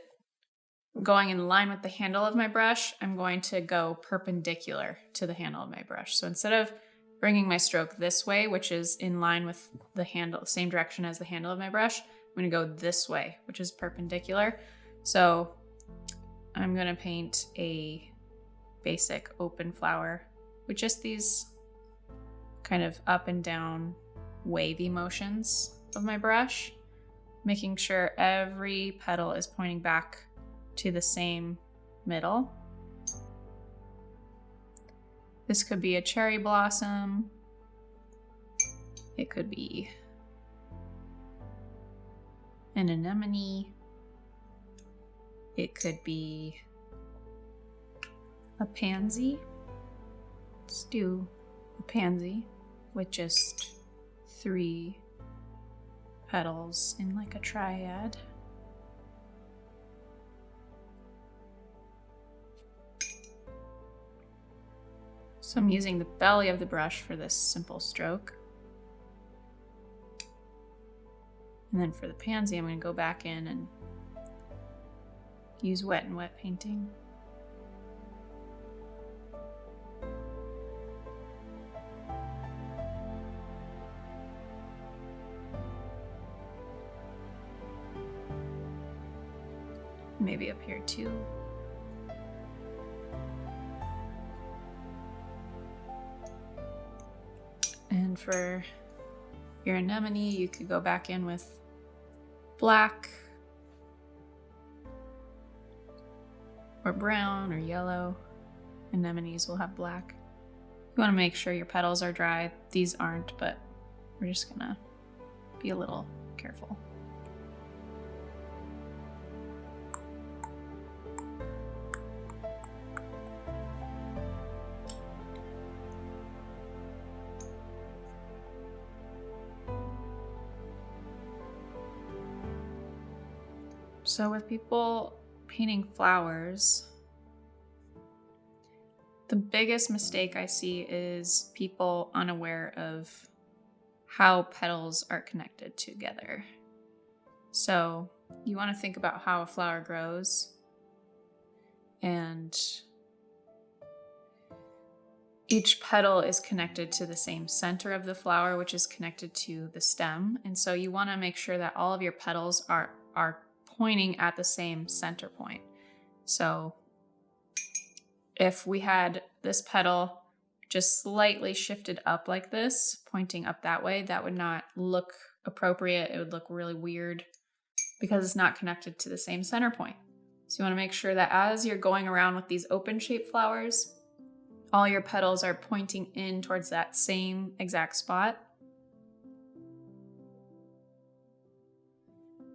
going in line with the handle of my brush, I'm going to go perpendicular to the handle of my brush. So instead of bringing my stroke this way, which is in line with the handle, same direction as the handle of my brush, I'm going to go this way, which is perpendicular. So I'm gonna paint a basic open flower with just these kind of up and down wavy motions of my brush, making sure every petal is pointing back to the same middle. This could be a cherry blossom. It could be an anemone. It could be a pansy. Let's do a pansy with just three petals in like a triad. So I'm using the belly of the brush for this simple stroke. And then for the pansy, I'm going to go back in and use wet and wet painting. Maybe up here too. And for your anemone, you could go back in with black or brown or yellow. Anemones will have black. You want to make sure your petals are dry. These aren't, but we're just gonna be a little careful. So, with people painting flowers, the biggest mistake I see is people unaware of how petals are connected together. So, you want to think about how a flower grows and each petal is connected to the same center of the flower, which is connected to the stem. And so you want to make sure that all of your petals are, are pointing at the same center point. So if we had this petal just slightly shifted up like this, pointing up that way, that would not look appropriate. It would look really weird because it's not connected to the same center point. So you want to make sure that as you're going around with these open shaped flowers, all your petals are pointing in towards that same exact spot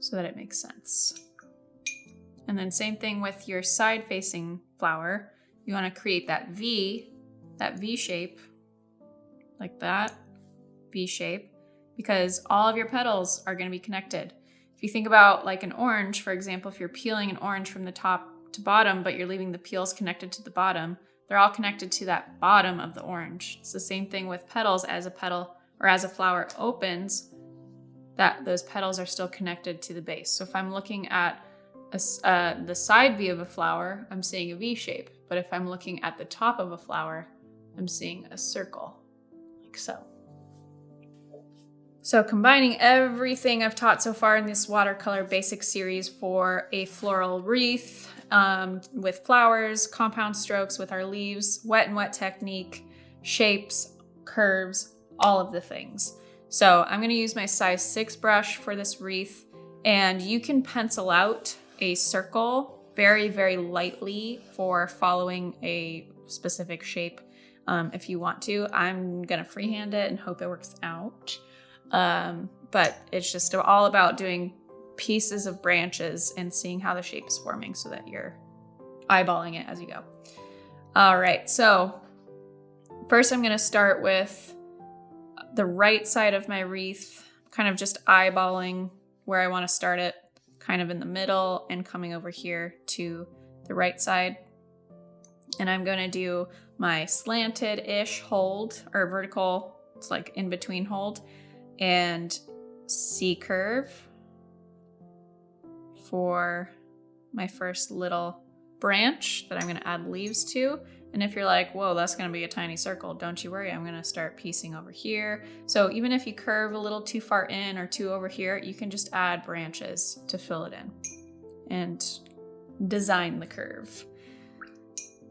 so that it makes sense. And then same thing with your side facing flower. You want to create that V, that V shape, like that, V shape, because all of your petals are going to be connected. If you think about like an orange, for example, if you're peeling an orange from the top to bottom, but you're leaving the peels connected to the bottom, they're all connected to that bottom of the orange. It's the same thing with petals as a petal or as a flower opens, that those petals are still connected to the base. So if I'm looking at a, uh, the side view of a flower, I'm seeing a V shape. But if I'm looking at the top of a flower, I'm seeing a circle, like so. So combining everything I've taught so far in this watercolor basic series for a floral wreath um, with flowers, compound strokes with our leaves, wet and wet technique, shapes, curves, all of the things. So I'm gonna use my size six brush for this wreath and you can pencil out a circle very, very lightly for following a specific shape um, if you want to. I'm gonna freehand it and hope it works out. Um, but it's just all about doing pieces of branches and seeing how the shape is forming so that you're eyeballing it as you go. All right, so first I'm gonna start with the right side of my wreath, kind of just eyeballing where I want to start it, kind of in the middle and coming over here to the right side. And I'm going to do my slanted-ish hold or vertical, it's like in between hold, and C curve for my first little branch that I'm going to add leaves to. And if you're like, whoa, that's gonna be a tiny circle, don't you worry, I'm gonna start piecing over here. So even if you curve a little too far in or too over here, you can just add branches to fill it in and design the curve.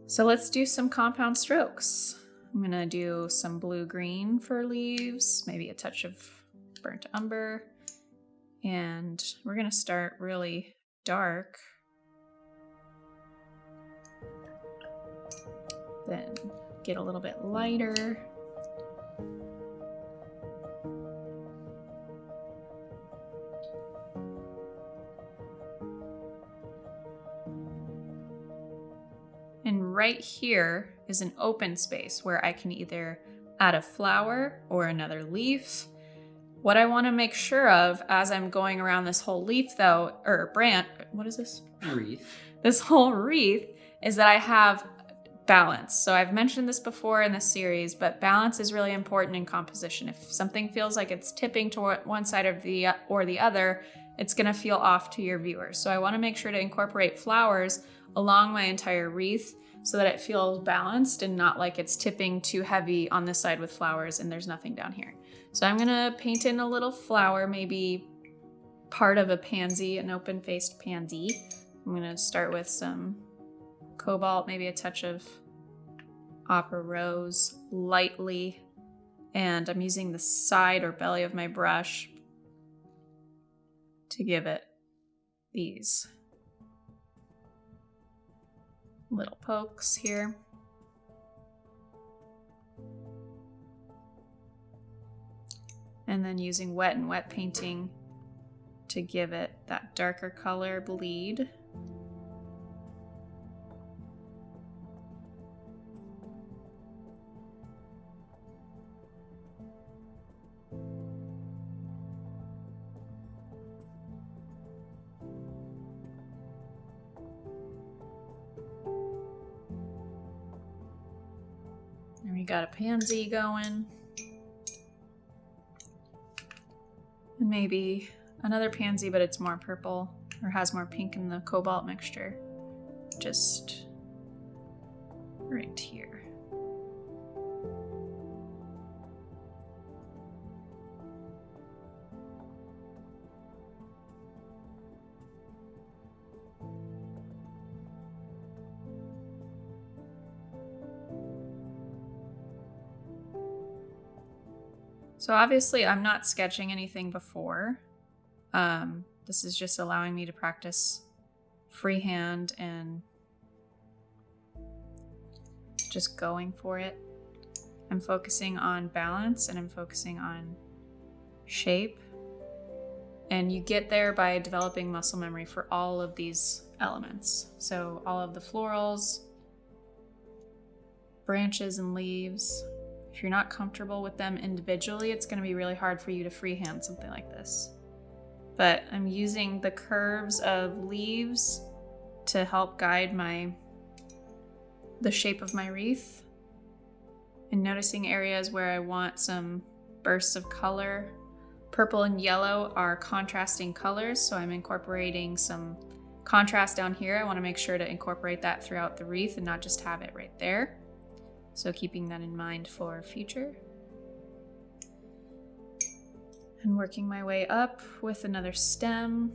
So let's do some compound strokes. I'm gonna do some blue-green for leaves, maybe a touch of burnt umber. And we're gonna start really dark Then get a little bit lighter. And right here is an open space where I can either add a flower or another leaf. What I want to make sure of as I'm going around this whole leaf though, or branch, what is this? Wreath. This whole wreath is that I have balance. So I've mentioned this before in this series, but balance is really important in composition. If something feels like it's tipping toward one side of the or the other, it's going to feel off to your viewers. So I want to make sure to incorporate flowers along my entire wreath so that it feels balanced and not like it's tipping too heavy on this side with flowers and there's nothing down here. So I'm going to paint in a little flower, maybe part of a pansy, an open-faced pansy. I'm going to start with some cobalt, maybe a touch of opera rose lightly. And I'm using the side or belly of my brush to give it these little pokes here. And then using wet and wet painting to give it that darker color bleed. Got a pansy going. And maybe another pansy, but it's more purple or has more pink in the cobalt mixture. Just right here. So obviously I'm not sketching anything before. Um, this is just allowing me to practice freehand and just going for it. I'm focusing on balance and I'm focusing on shape. And you get there by developing muscle memory for all of these elements. So all of the florals, branches and leaves, if you're not comfortable with them individually, it's going to be really hard for you to freehand something like this. But I'm using the curves of leaves to help guide my the shape of my wreath and noticing areas where I want some bursts of color. Purple and yellow are contrasting colors, so I'm incorporating some contrast down here. I want to make sure to incorporate that throughout the wreath and not just have it right there. So keeping that in mind for future. And working my way up with another stem.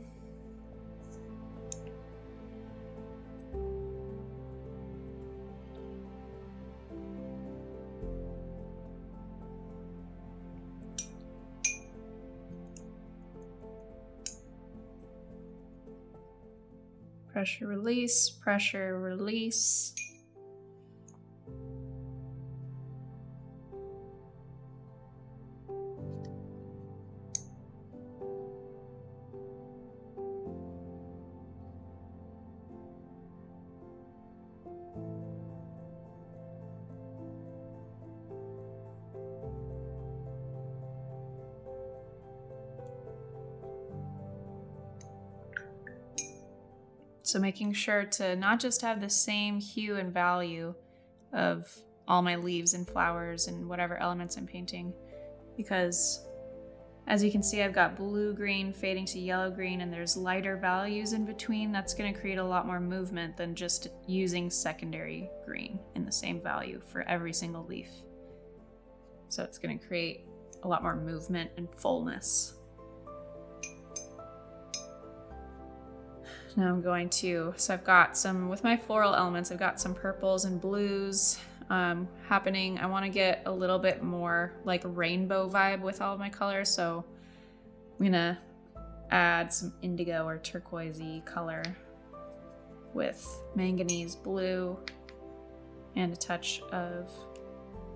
Pressure release, pressure release. So making sure to not just have the same hue and value of all my leaves and flowers and whatever elements I'm painting because as you can see I've got blue green fading to yellow green and there's lighter values in between that's going to create a lot more movement than just using secondary green in the same value for every single leaf. So it's going to create a lot more movement and fullness. Now I'm going to, so I've got some, with my floral elements, I've got some purples and blues um, happening. I want to get a little bit more like rainbow vibe with all of my colors. So I'm going to add some indigo or turquoisey color with manganese blue and a touch of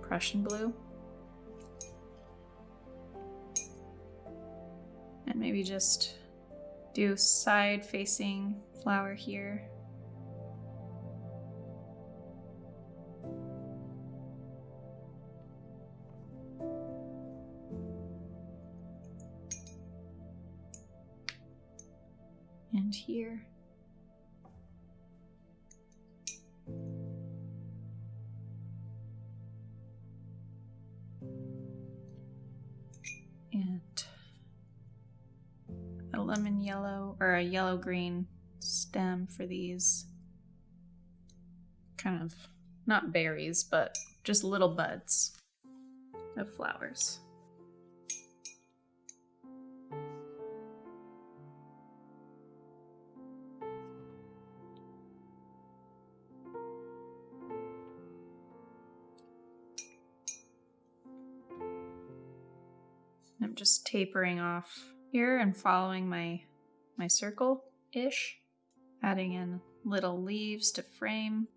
Prussian blue. And maybe just do side facing flower here. And here. Yellow or a yellow green stem for these kind of not berries, but just little buds of flowers. I'm just tapering off here and following my my circle-ish, adding in little leaves to frame.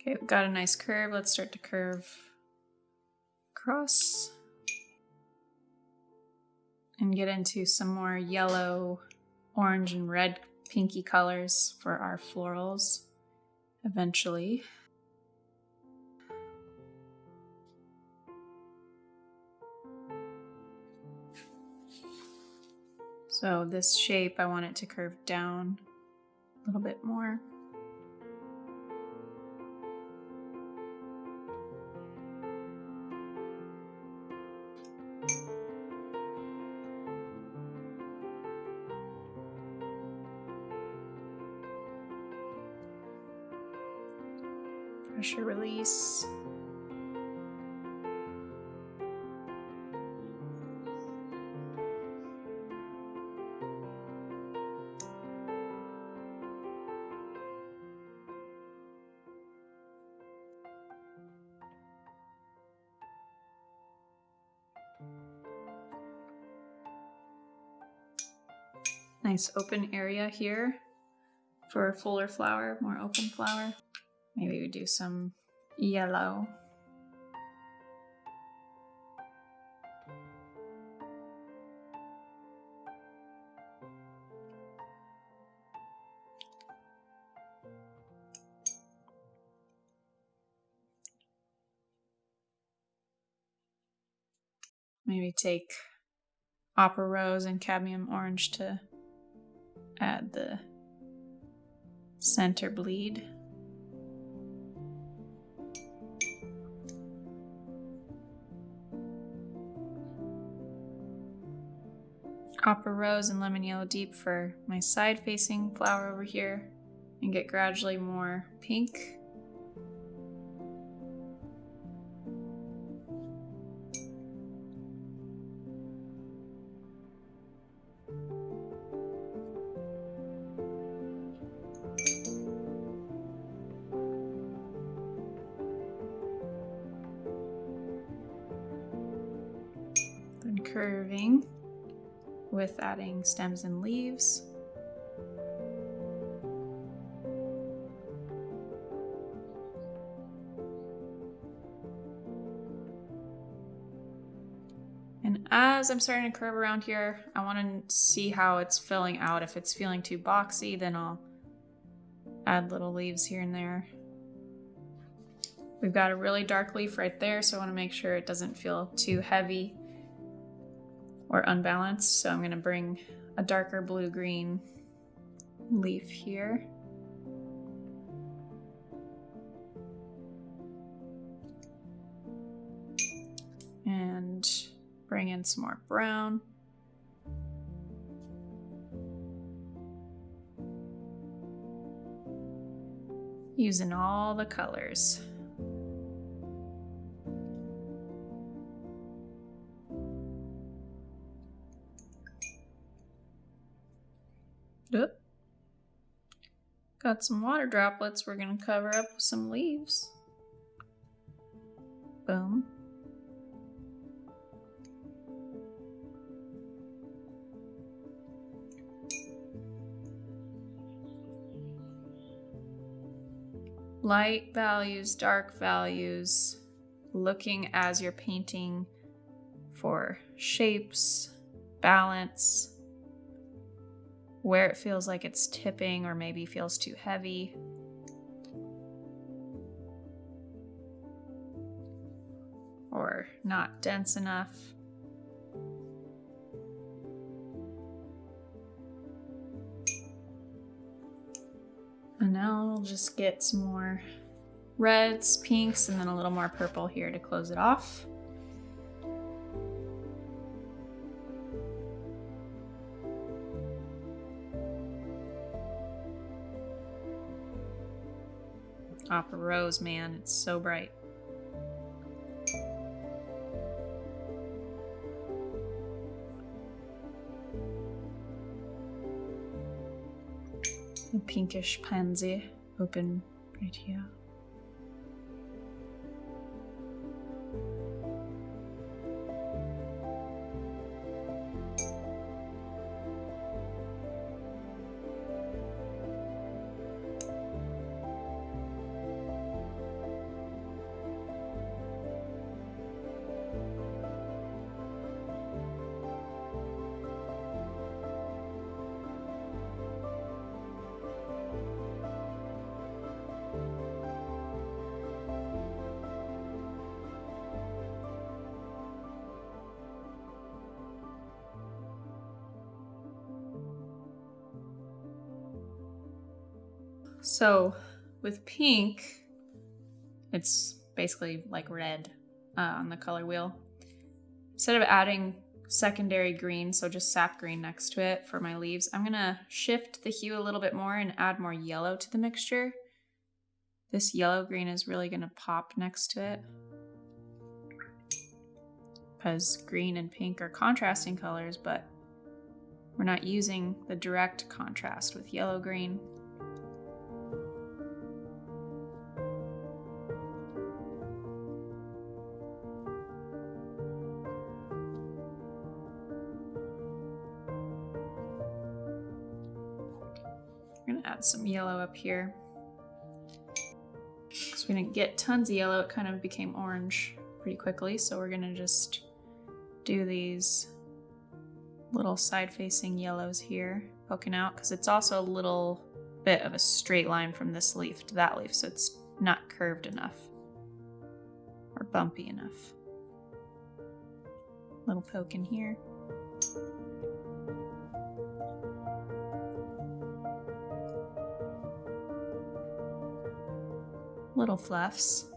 Okay, we've got a nice curve. Let's start to curve across and get into some more yellow, orange, and red pinky colors for our florals eventually. So this shape, I want it to curve down a little bit more. Pressure release. Nice open area here for a fuller flower, more open flower. Maybe we do some yellow. Maybe take opera rose and cadmium orange to add the center bleed. Opera Rose and Lemon Yellow Deep for my side facing flower over here and get gradually more pink. Curving with adding stems and leaves. And as I'm starting to curve around here, I want to see how it's filling out. If it's feeling too boxy, then I'll add little leaves here and there. We've got a really dark leaf right there, so I want to make sure it doesn't feel too heavy or unbalanced. So I'm going to bring a darker blue-green leaf here. And bring in some more brown. Using all the colors. Got some water droplets we're to cover up with some leaves. Boom. Light values, dark values, looking as you're painting for shapes, balance, where it feels like it's tipping or maybe feels too heavy. Or not dense enough. And now we'll just get some more reds, pinks, and then a little more purple here to close it off. Opera Rose, man, it's so bright. A pinkish pansy open right here. So with pink, it's basically like red uh, on the color wheel. Instead of adding secondary green, so just sap green next to it for my leaves, I'm gonna shift the hue a little bit more and add more yellow to the mixture. This yellow green is really gonna pop next to it because green and pink are contrasting colors, but we're not using the direct contrast with yellow green. Some yellow up here. Because we didn't get tons of yellow, it kind of became orange pretty quickly. So we're gonna just do these little side-facing yellows here poking out because it's also a little bit of a straight line from this leaf to that leaf so it's not curved enough or bumpy enough. Little poke in here. Little fluffs.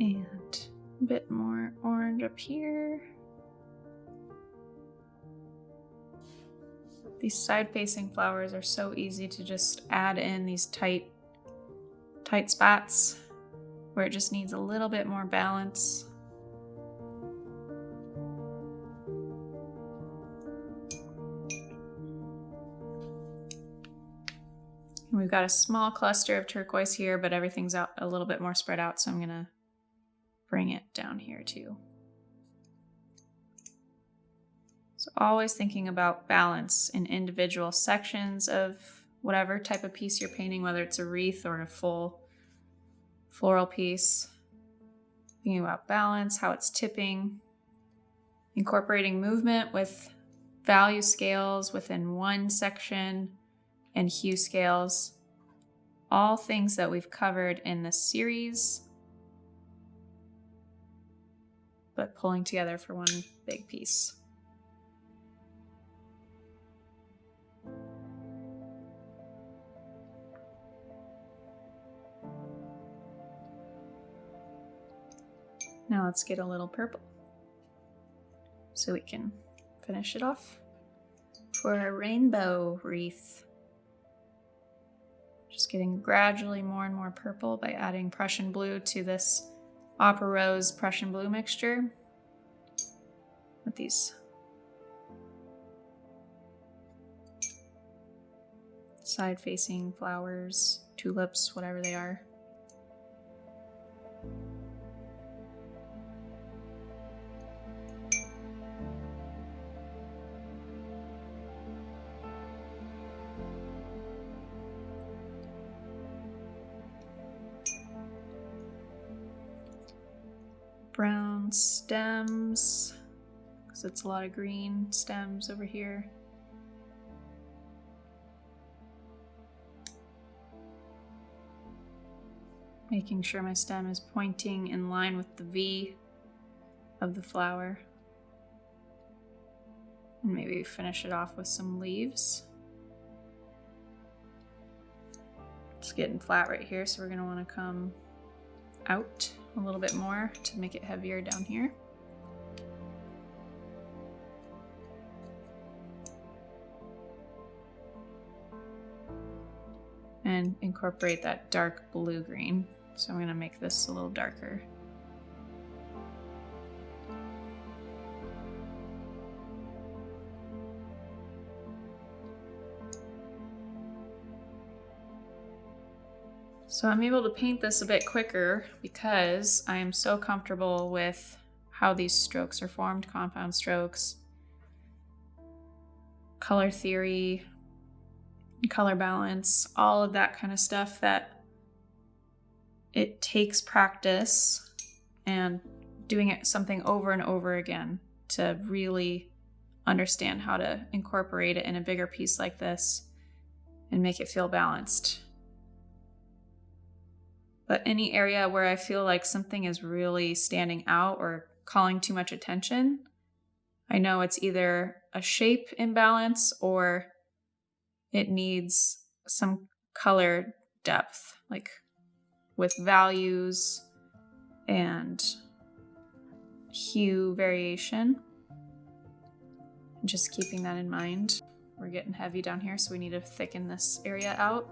And a bit more orange up here. These side-facing flowers are so easy to just add in these tight, tight spots where it just needs a little bit more balance. Got a small cluster of turquoise here, but everything's out a little bit more spread out, so I'm gonna bring it down here too. So always thinking about balance in individual sections of whatever type of piece you're painting, whether it's a wreath or a full floral piece. Thinking about balance, how it's tipping, incorporating movement with value scales within one section and hue scales, all things that we've covered in this series, but pulling together for one big piece. Now let's get a little purple so we can finish it off for a rainbow wreath. Just getting gradually more and more purple by adding Prussian blue to this Opera Rose Prussian blue mixture with these side facing flowers, tulips, whatever they are. Stems because it's a lot of green stems over here. Making sure my stem is pointing in line with the V of the flower. And maybe finish it off with some leaves. It's getting flat right here, so we're gonna wanna come out a little bit more to make it heavier down here. And incorporate that dark blue green. So I'm gonna make this a little darker. So I'm able to paint this a bit quicker because I am so comfortable with how these strokes are formed, compound strokes, color theory, color balance, all of that kind of stuff that it takes practice and doing it something over and over again to really understand how to incorporate it in a bigger piece like this and make it feel balanced. But any area where I feel like something is really standing out or calling too much attention, I know it's either a shape imbalance or it needs some color depth, like with values and hue variation. Just keeping that in mind. We're getting heavy down here, so we need to thicken this area out.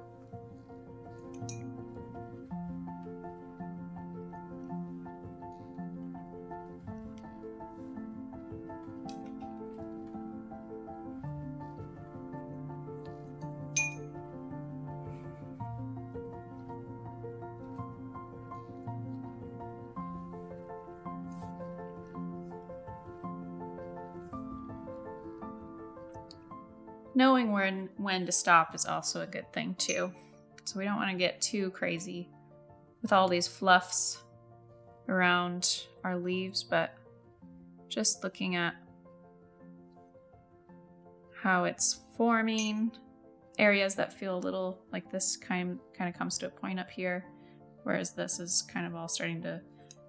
When when to stop is also a good thing too. So we don't want to get too crazy with all these fluffs around our leaves, but just looking at how it's forming areas that feel a little like this kind kind of comes to a point up here whereas this is kind of all starting to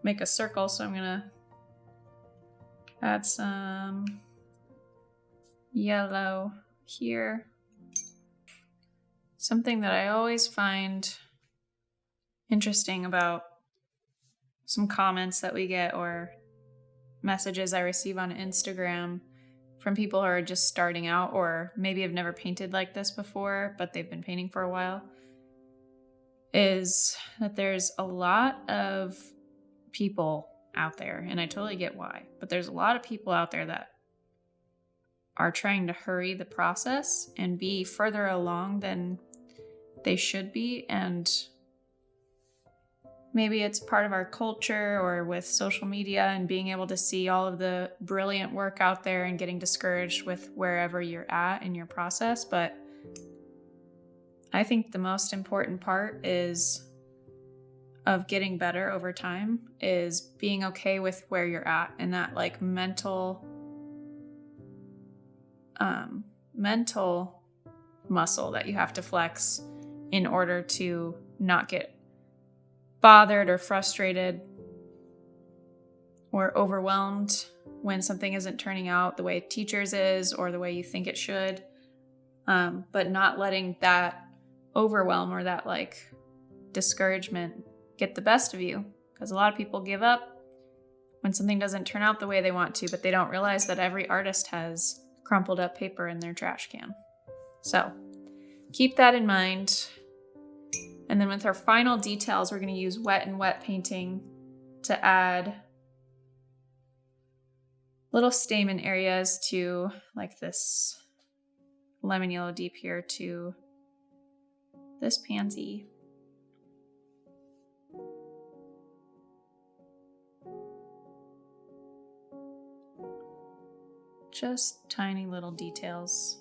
make a circle so I'm gonna add some yellow here. Something that I always find interesting about some comments that we get or messages I receive on Instagram from people who are just starting out or maybe have never painted like this before, but they've been painting for a while, is that there's a lot of people out there, and I totally get why, but there's a lot of people out there that are trying to hurry the process and be further along than they should be. And maybe it's part of our culture or with social media and being able to see all of the brilliant work out there and getting discouraged with wherever you're at in your process. But I think the most important part is of getting better over time is being okay with where you're at and that like mental um, mental muscle that you have to flex in order to not get bothered or frustrated or overwhelmed when something isn't turning out the way teachers is or the way you think it should. Um, but not letting that overwhelm or that like discouragement get the best of you. Because a lot of people give up when something doesn't turn out the way they want to but they don't realize that every artist has crumpled up paper in their trash can. So keep that in mind. And then with our final details, we're going to use wet and wet painting to add little stamen areas to like this lemon yellow deep here to this pansy. Just tiny little details.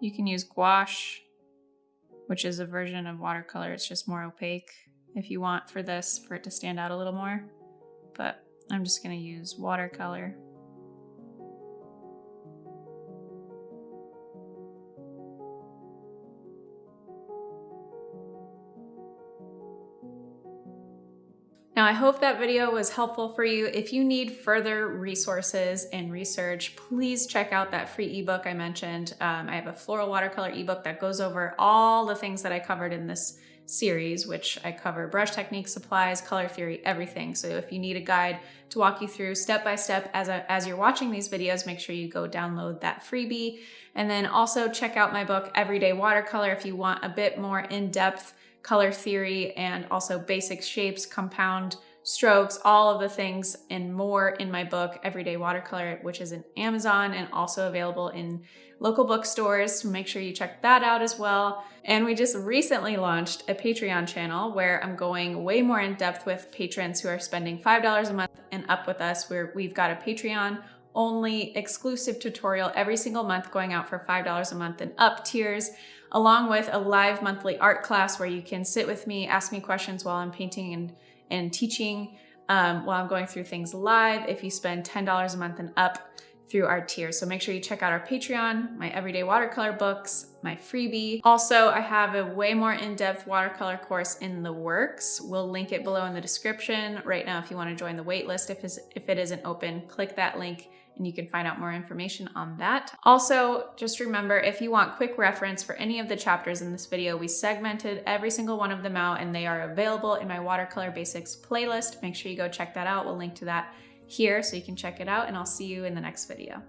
You can use gouache, which is a version of watercolor. It's just more opaque if you want for this, for it to stand out a little more. But I'm just gonna use watercolor. Now, I hope that video was helpful for you. If you need further resources and research, please check out that free ebook I mentioned. Um, I have a floral watercolor ebook that goes over all the things that I covered in this series, which I cover brush technique, supplies, color theory, everything. So if you need a guide to walk you through step by step as, a, as you're watching these videos, make sure you go download that freebie. And then also check out my book, Everyday Watercolor, if you want a bit more in-depth color theory and also basic shapes, compound strokes, all of the things and more in my book, Everyday Watercolor, which is in Amazon and also available in local bookstores. Make sure you check that out as well. And we just recently launched a Patreon channel where I'm going way more in depth with patrons who are spending $5 a month and up with us, where we've got a Patreon only exclusive tutorial every single month going out for $5 a month and up tiers, along with a live monthly art class where you can sit with me, ask me questions while I'm painting and, and teaching um, while I'm going through things live if you spend $10 a month and up through our tiers. So make sure you check out our Patreon, my everyday watercolor books, my freebie. Also, I have a way more in-depth watercolor course in the works. We'll link it below in the description. Right now, if you wanna join the waitlist, if, if it isn't open, click that link and you can find out more information on that. Also, just remember, if you want quick reference for any of the chapters in this video, we segmented every single one of them out and they are available in my watercolor basics playlist. Make sure you go check that out. We'll link to that here so you can check it out and I'll see you in the next video.